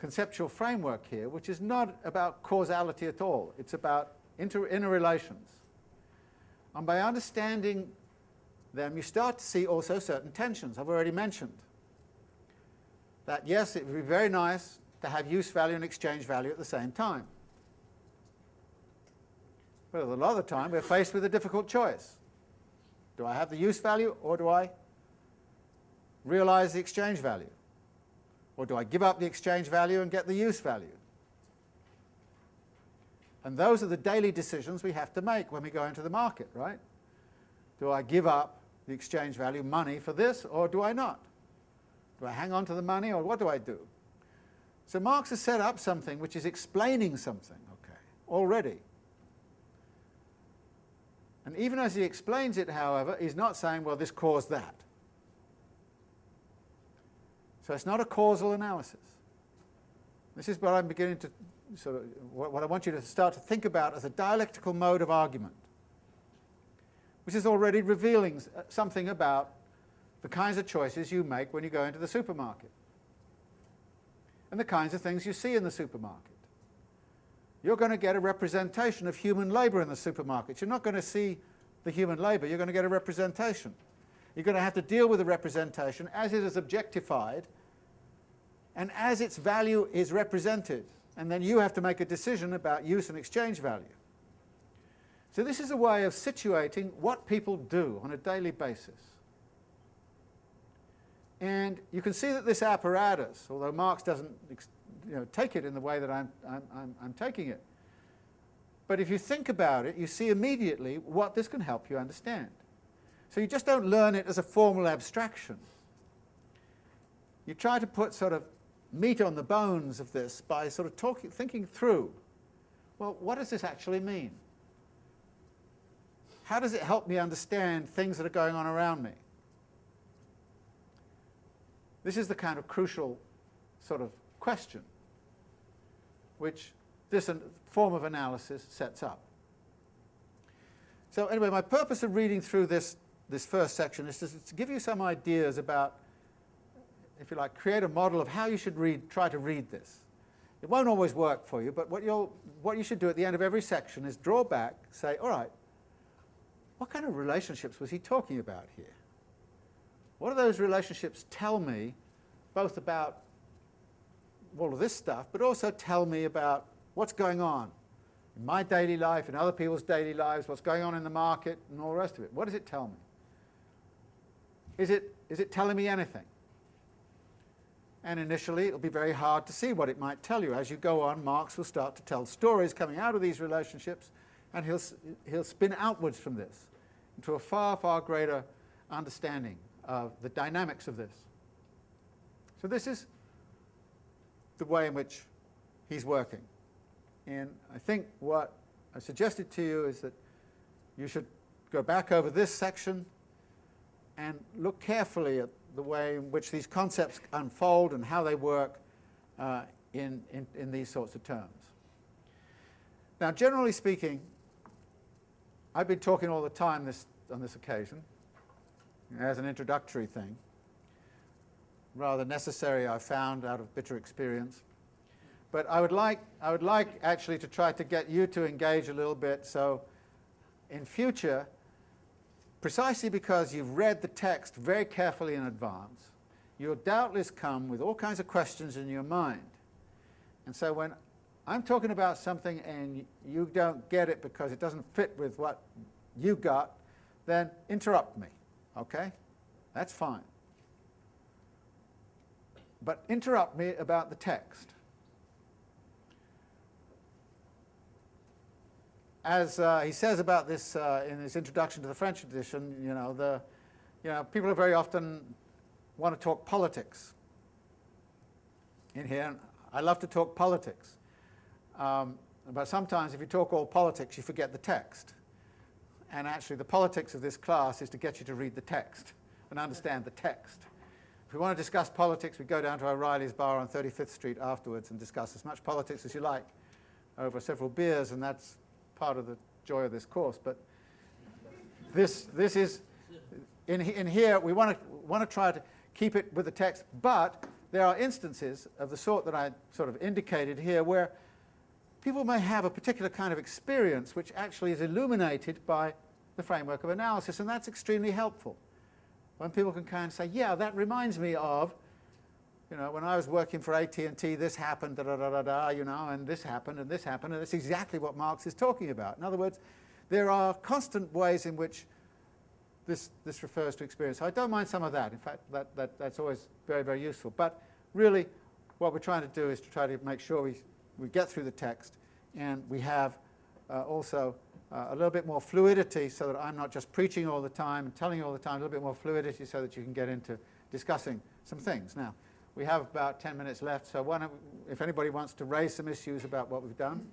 conceptual framework here, which is not about causality at all. It's about inter interrelations. And by understanding them, you start to see also certain tensions I've already mentioned that yes, it would be very nice to have use value and exchange value at the same time. But a lot of the time we're faced with a difficult choice. Do I have the use value or do I realize the exchange value? Or do I give up the exchange value and get the use value? And those are the daily decisions we have to make when we go into the market, right? Do I give up the exchange value, money, for this, or do I not? Do I hang on to the money or what do I do? So Marx has set up something which is explaining something, okay, already. And even as he explains it, however, he's not saying, well, this caused that. So it's not a causal analysis. This is what I'm beginning to sort of, what I want you to start to think about as a dialectical mode of argument, which is already revealing uh, something about the kinds of choices you make when you go into the supermarket and the kinds of things you see in the supermarket. You're going to get a representation of human labour in the supermarket. You're not going to see the human labour, you're going to get a representation. You're going to have to deal with the representation as it is objectified and as its value is represented. And then you have to make a decision about use and exchange value. So this is a way of situating what people do on a daily basis. And you can see that this apparatus, although Marx doesn't you know, take it in the way that I'm, I'm, I'm, I'm taking it, but if you think about it, you see immediately what this can help you understand. So you just don't learn it as a formal abstraction. You try to put sort of meat on the bones of this by sort of talking, thinking through, well, what does this actually mean? How does it help me understand things that are going on around me? This is the kind of crucial sort of question which this form of analysis sets up. So anyway, my purpose of reading through this, this first section is to, to give you some ideas about, if you like, create a model of how you should read, try to read this. It won't always work for you, but what, you'll, what you should do at the end of every section is draw back, say, all right, what kind of relationships was he talking about here? What do those relationships tell me, both about all of this stuff, but also tell me about what's going on in my daily life, in other people's daily lives, what's going on in the market, and all the rest of it. What does it tell me? Is it, is it telling me anything? And initially, it'll be very hard to see what it might tell you. As you go on, Marx will start to tell stories coming out of these relationships, and he'll, he'll spin outwards from this into a far, far greater understanding of the dynamics of this. So this is the way in which he's working. And I think what I suggested to you is that you should go back over this section and look carefully at the way in which these concepts unfold and how they work uh, in, in, in these sorts of terms. Now, generally speaking, I've been talking all the time this, on this occasion as an introductory thing, rather necessary I found out of bitter experience. But I would like, I would like actually to try to get you to engage a little bit so in future, precisely because you've read the text very carefully in advance, you'll doubtless come with all kinds of questions in your mind. And so when I'm talking about something and you don't get it because it doesn't fit with what you got, then interrupt me, okay? That's fine. But interrupt me about the text. as uh, he says about this uh, in his introduction to the French edition, you know, the, you know, people very often want to talk politics in here. I love to talk politics. Um, but sometimes if you talk all politics, you forget the text. And actually the politics of this class is to get you to read the text and understand the text. If we want to discuss politics, we go down to O'Reilly's bar on 35th Street afterwards and discuss as much politics as you like over several beers, and that's part of the joy of this course. But this, this is, in, in here, we want to, want to try to keep it with the text, but there are instances of the sort that I sort of indicated here where people may have a particular kind of experience which actually is illuminated by the framework of analysis, and that's extremely helpful. When people can kind of say, yeah, that reminds me of you know, when I was working for AT&T, this happened, da, da, da, da, da, you know, and this happened, and this happened, and that's exactly what Marx is talking about. In other words, there are constant ways in which this, this refers to experience. I don't mind some of that. In fact, that, that, that's always very, very useful. But really, what we're trying to do is to try to make sure we, we get through the text, and we have uh, also uh, a little bit more fluidity so that I'm not just preaching all the time and telling you all the time, a little bit more fluidity so that you can get into discussing some things. Now, we have about 10 minutes left, so if anybody wants to raise some issues about what we've done,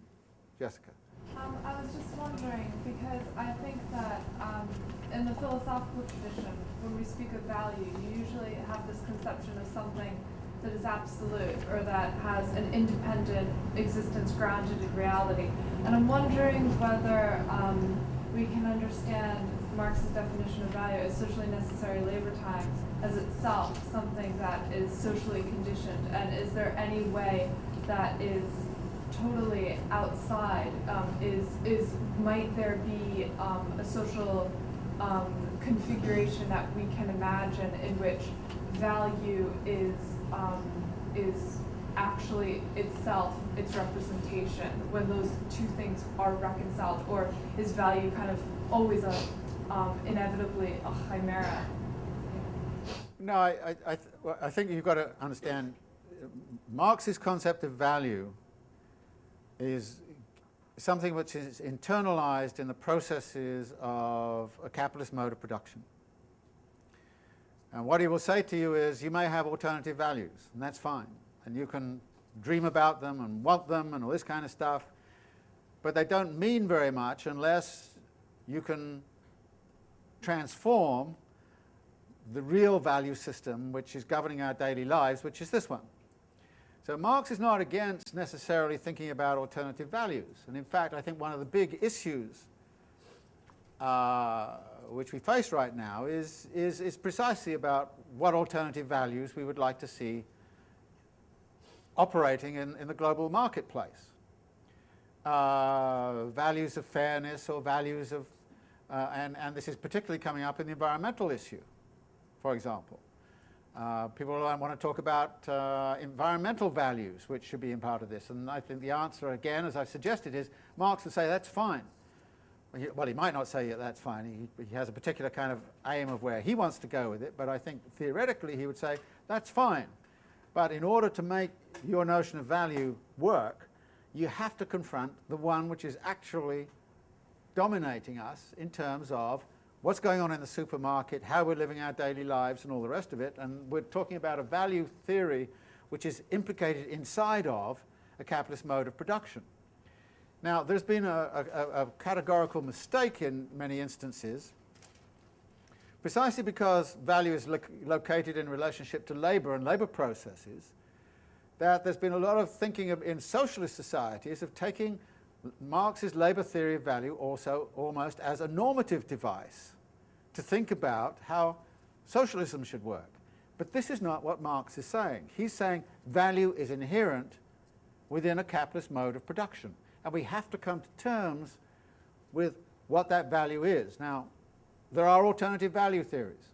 Jessica. Um, I was just wondering, because I think that um, in the philosophical tradition, when we speak of value, you usually have this conception of something that is absolute or that has an independent existence grounded in reality. And I'm wondering whether um, we can understand Marx's definition of value as socially necessary labor time as itself something that is socially conditioned? And is there any way that is totally outside? Um, is, is, might there be um, a social um, configuration that we can imagine in which value is, um, is actually itself its representation when those two things are reconciled? Or is value kind of always a, um, inevitably a chimera? No, I, I, I, th I think you've got to understand Marx's concept of value is something which is internalized in the processes of a capitalist mode of production. And what he will say to you is, you may have alternative values, and that's fine. And you can dream about them and want them and all this kind of stuff, but they don't mean very much unless you can transform the real value system which is governing our daily lives, which is this one. So Marx is not against necessarily thinking about alternative values. And in fact, I think one of the big issues uh, which we face right now is, is, is precisely about what alternative values we would like to see operating in, in the global marketplace. Uh, values of fairness or values of, uh, and, and this is particularly coming up in the environmental issue, for example. Uh, people want to talk about uh, environmental values, which should be in part of this. And I think the answer, again, as I've suggested, is Marx would say that's fine. Well, he might not say that's fine. He, he has a particular kind of aim of where he wants to go with it, but I think theoretically he would say that's fine. But in order to make your notion of value work, you have to confront the one which is actually dominating us in terms of what's going on in the supermarket, how we're living our daily lives and all the rest of it. And we're talking about a value theory which is implicated inside of a capitalist mode of production. Now, there's been a, a, a categorical mistake in many instances, precisely because value is lo located in relationship to labour and labour processes, that there's been a lot of thinking of, in socialist societies of taking Marx's labour theory of value also almost as a normative device to think about how socialism should work. But this is not what Marx is saying. He's saying value is inherent within a capitalist mode of production. And we have to come to terms with what that value is. Now, there are alternative value theories.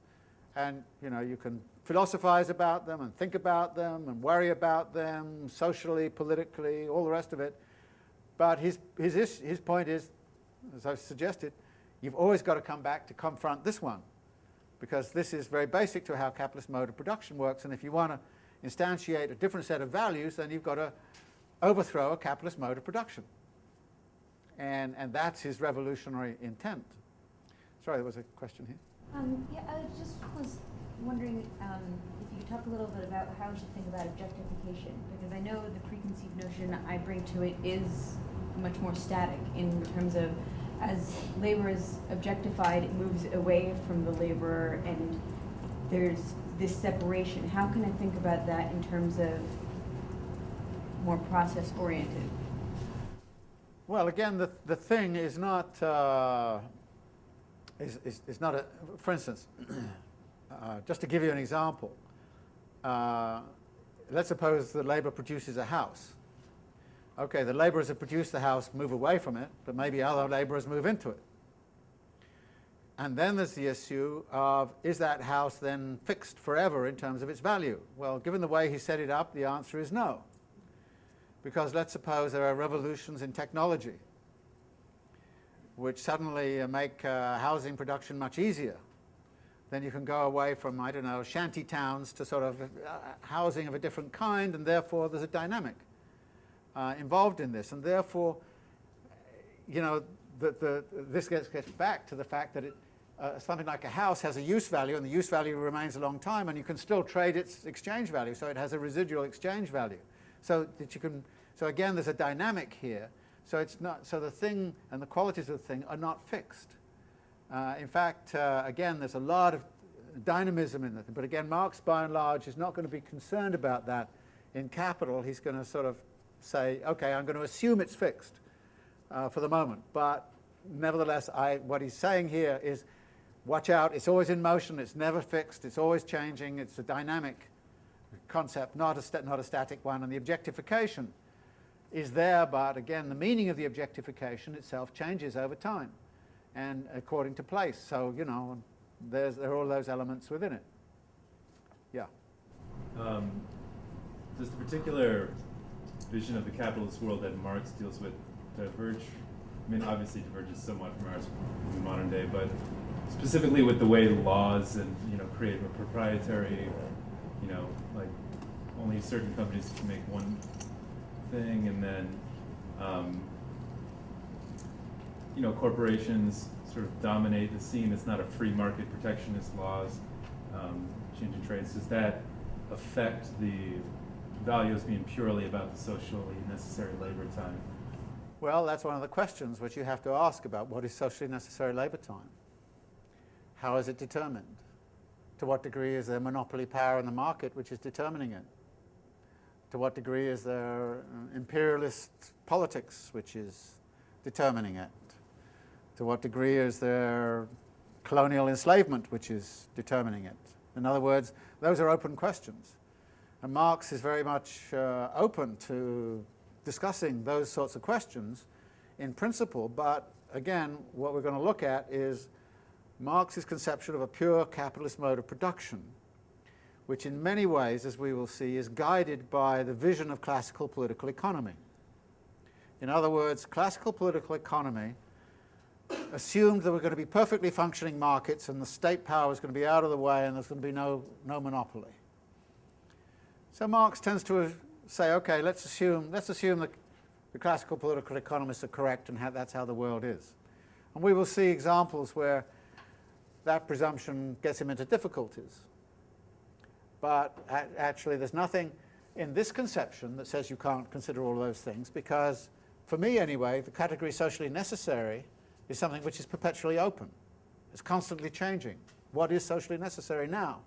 And, you know, you can philosophize about them and think about them and worry about them socially, politically, all the rest of it. But his, his, his point is, as I've suggested, you've always got to come back to confront this one because this is very basic to how capitalist mode of production works and if you want to instantiate a different set of values then you've got to overthrow a capitalist mode of production. And, and that's his revolutionary intent. Sorry, there was a question here. Um, yeah, I just was wondering um, if you could talk a little bit about how we should think about objectification, because I know the preconceived notion I bring to it is much more static in terms of as labor is objectified, it moves away from the laborer and there's this separation. How can I think about that in terms of more process oriented? Well, again, the, the thing is not, uh, is, is, is not a, for instance, uh, just to give you an example, uh, let's suppose the labour produces a house. Okay, the labourers have produce the house move away from it, but maybe other labourers move into it. And then there's the issue of, is that house then fixed forever in terms of its value? Well, given the way he set it up, the answer is no. Because let's suppose there are revolutions in technology which suddenly make uh, housing production much easier then you can go away from, I don't know, shanty towns to sort of uh, housing of a different kind, and therefore there's a dynamic uh, involved in this. And therefore, you know, the, the, this gets, gets back to the fact that it, uh, something like a house has a use value, and the use value remains a long time, and you can still trade its exchange value, so it has a residual exchange value. So that you can, so again, there's a dynamic here. So it's not, so the thing and the qualities of the thing are not fixed. Uh, in fact, uh, again, there's a lot of dynamism in it. But again, Marx, by and large, is not going to be concerned about that in capital. He's going to sort of say, okay, I'm going to assume it's fixed uh, for the moment. But nevertheless, I, what he's saying here is, watch out, it's always in motion, it's never fixed, it's always changing, it's a dynamic concept, not a, not a static one. And the objectification is there, but again, the meaning of the objectification itself changes over time and according to place. So, you know, there's, there are all those elements within it. Yeah. Um, does the particular vision of the capitalist world that Marx deals with diverge? I mean, obviously diverges somewhat from ours in modern day, but specifically with the way laws and, you know, create a proprietary, you know, like only certain companies can make one thing, and then um, you know, corporations sort of dominate the scene. It's not a free market protectionist laws, um, changing trades. Does that affect the values being purely about the socially necessary labor time? Well, that's one of the questions which you have to ask about what is socially necessary labor time? How is it determined? To what degree is there monopoly power in the market which is determining it? To what degree is there uh, imperialist politics which is determining it? To what degree is there colonial enslavement which is determining it? In other words, those are open questions. And Marx is very much uh, open to discussing those sorts of questions in principle, but again, what we're going to look at is Marx's conception of a pure capitalist mode of production, which in many ways, as we will see, is guided by the vision of classical political economy. In other words, classical political economy assumed there were going to be perfectly functioning markets and the state power was going to be out of the way and there's going to be no, no monopoly. So Marx tends to say, okay, let's assume, let's assume that the classical political economists are correct and how, that's how the world is. And we will see examples where that presumption gets him into difficulties. But actually there's nothing in this conception that says you can't consider all those things because, for me anyway, the category socially necessary is something which is perpetually open. It's constantly changing. What is socially necessary now,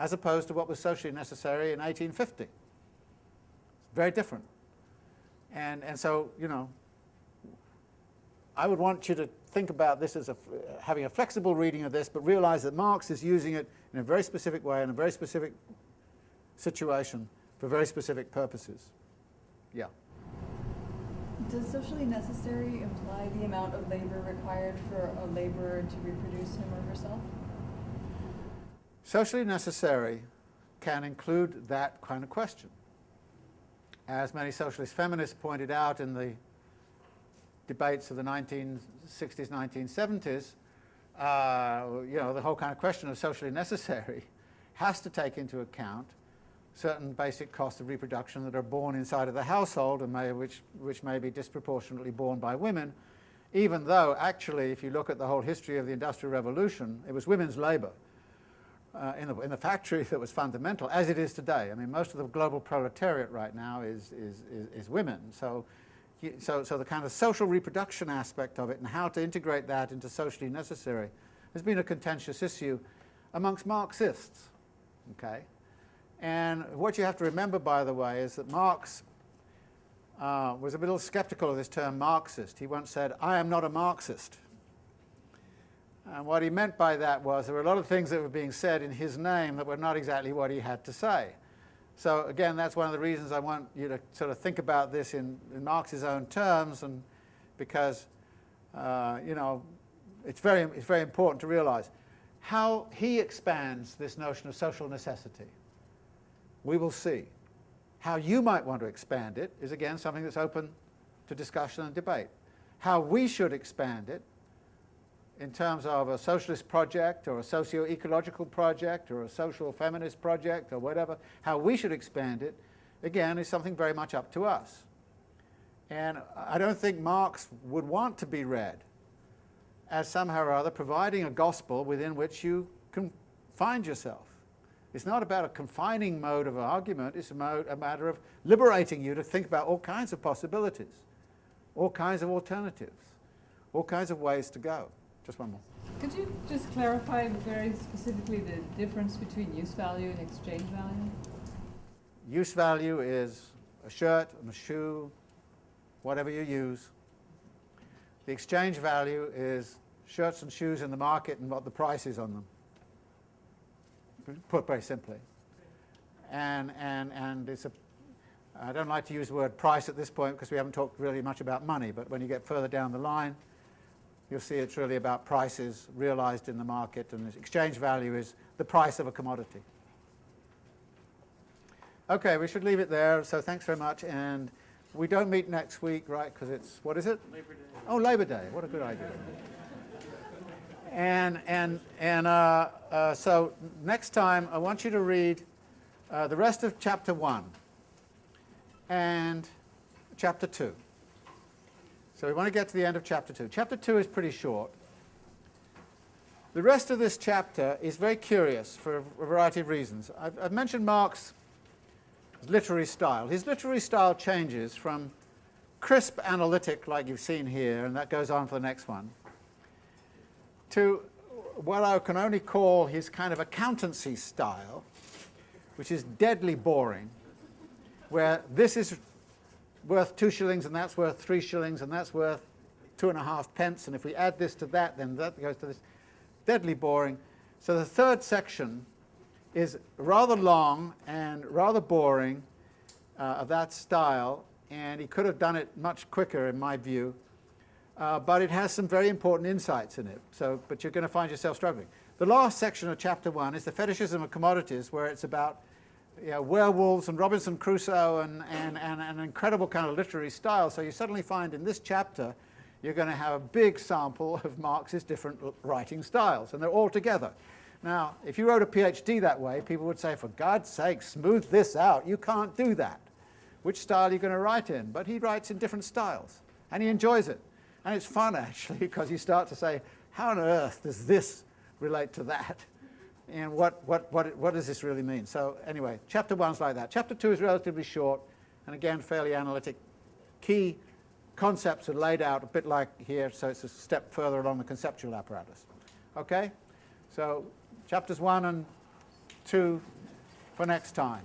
as opposed to what was socially necessary in 1850? It's very different. And, and so, you know, I would want you to think about this as a, having a flexible reading of this, but realize that Marx is using it in a very specific way, in a very specific situation, for very specific purposes. Yeah. Does socially necessary imply the amount of labor required for a laborer to reproduce him or herself? Socially necessary can include that kind of question. As many socialist feminists pointed out in the debates of the 1960s, 1970s, uh, you know, the whole kind of question of socially necessary has to take into account certain basic costs of reproduction that are borne inside of the household and may, which, which may be disproportionately borne by women, even though actually if you look at the whole history of the Industrial Revolution, it was women's labour uh, in, the, in the factory that was fundamental, as it is today. I mean, most of the global proletariat right now is, is, is, is women. So, so, so the kind of social reproduction aspect of it and how to integrate that into socially necessary has been a contentious issue amongst Marxists. Okay? And what you have to remember, by the way, is that Marx uh, was a little skeptical of this term Marxist. He once said, I am not a Marxist. And what he meant by that was there were a lot of things that were being said in his name that were not exactly what he had to say. So again, that's one of the reasons I want you to sort of think about this in, in Marx's own terms, and because uh, you know it's very it's very important to realize how he expands this notion of social necessity we will see. How you might want to expand it is again something that's open to discussion and debate. How we should expand it in terms of a socialist project or a socio-ecological project or a social feminist project or whatever, how we should expand it, again, is something very much up to us. And I don't think Marx would want to be read as somehow or other providing a gospel within which you can find yourself. It's not about a confining mode of argument, it's a, mode, a matter of liberating you to think about all kinds of possibilities, all kinds of alternatives, all kinds of ways to go. Just one more. Could you just clarify very specifically the difference between use value and exchange value? Use value is a shirt and a shoe, whatever you use. The exchange value is shirts and shoes in the market and what the price is on them put very simply. And, and, and it's a, I don't like to use the word price at this point because we haven't talked really much about money, but when you get further down the line, you'll see it's really about prices realized in the market, and the exchange value is the price of a commodity. Okay, we should leave it there, so thanks very much, and we don't meet next week, right, because it's, what is it? Labor Day. Oh, Labor Day, what a good idea. And, and, and uh, uh, so next time I want you to read uh, the rest of chapter 1 and chapter 2. So we want to get to the end of chapter 2. Chapter 2 is pretty short. The rest of this chapter is very curious for a variety of reasons. I've, I've mentioned Marx's literary style. His literary style changes from crisp analytic, like you've seen here, and that goes on for the next one, to what I can only call his kind of accountancy style, which is deadly boring, where this is worth two shillings and that's worth three shillings and that's worth two and a half pence, and if we add this to that, then that goes to this. Deadly boring. So the third section is rather long and rather boring uh, of that style, and he could have done it much quicker, in my view. Uh, but it has some very important insights in it. So, but you're going to find yourself struggling. The last section of chapter one is the fetishism of commodities, where it's about you know, werewolves and Robinson Crusoe and, and, and an incredible kind of literary style. So you suddenly find in this chapter you're going to have a big sample of Marx's different writing styles, and they're all together. Now, if you wrote a PhD that way, people would say, for God's sake, smooth this out. You can't do that. Which style are you going to write in? But he writes in different styles, and he enjoys it. And it's fun, actually, because you start to say, how on earth does this relate to that? And what, what, what, what does this really mean? So anyway, chapter one's like that. Chapter two is relatively short, and again, fairly analytic. Key concepts are laid out a bit like here, so it's a step further along the conceptual apparatus. Okay? So chapters one and two for next time.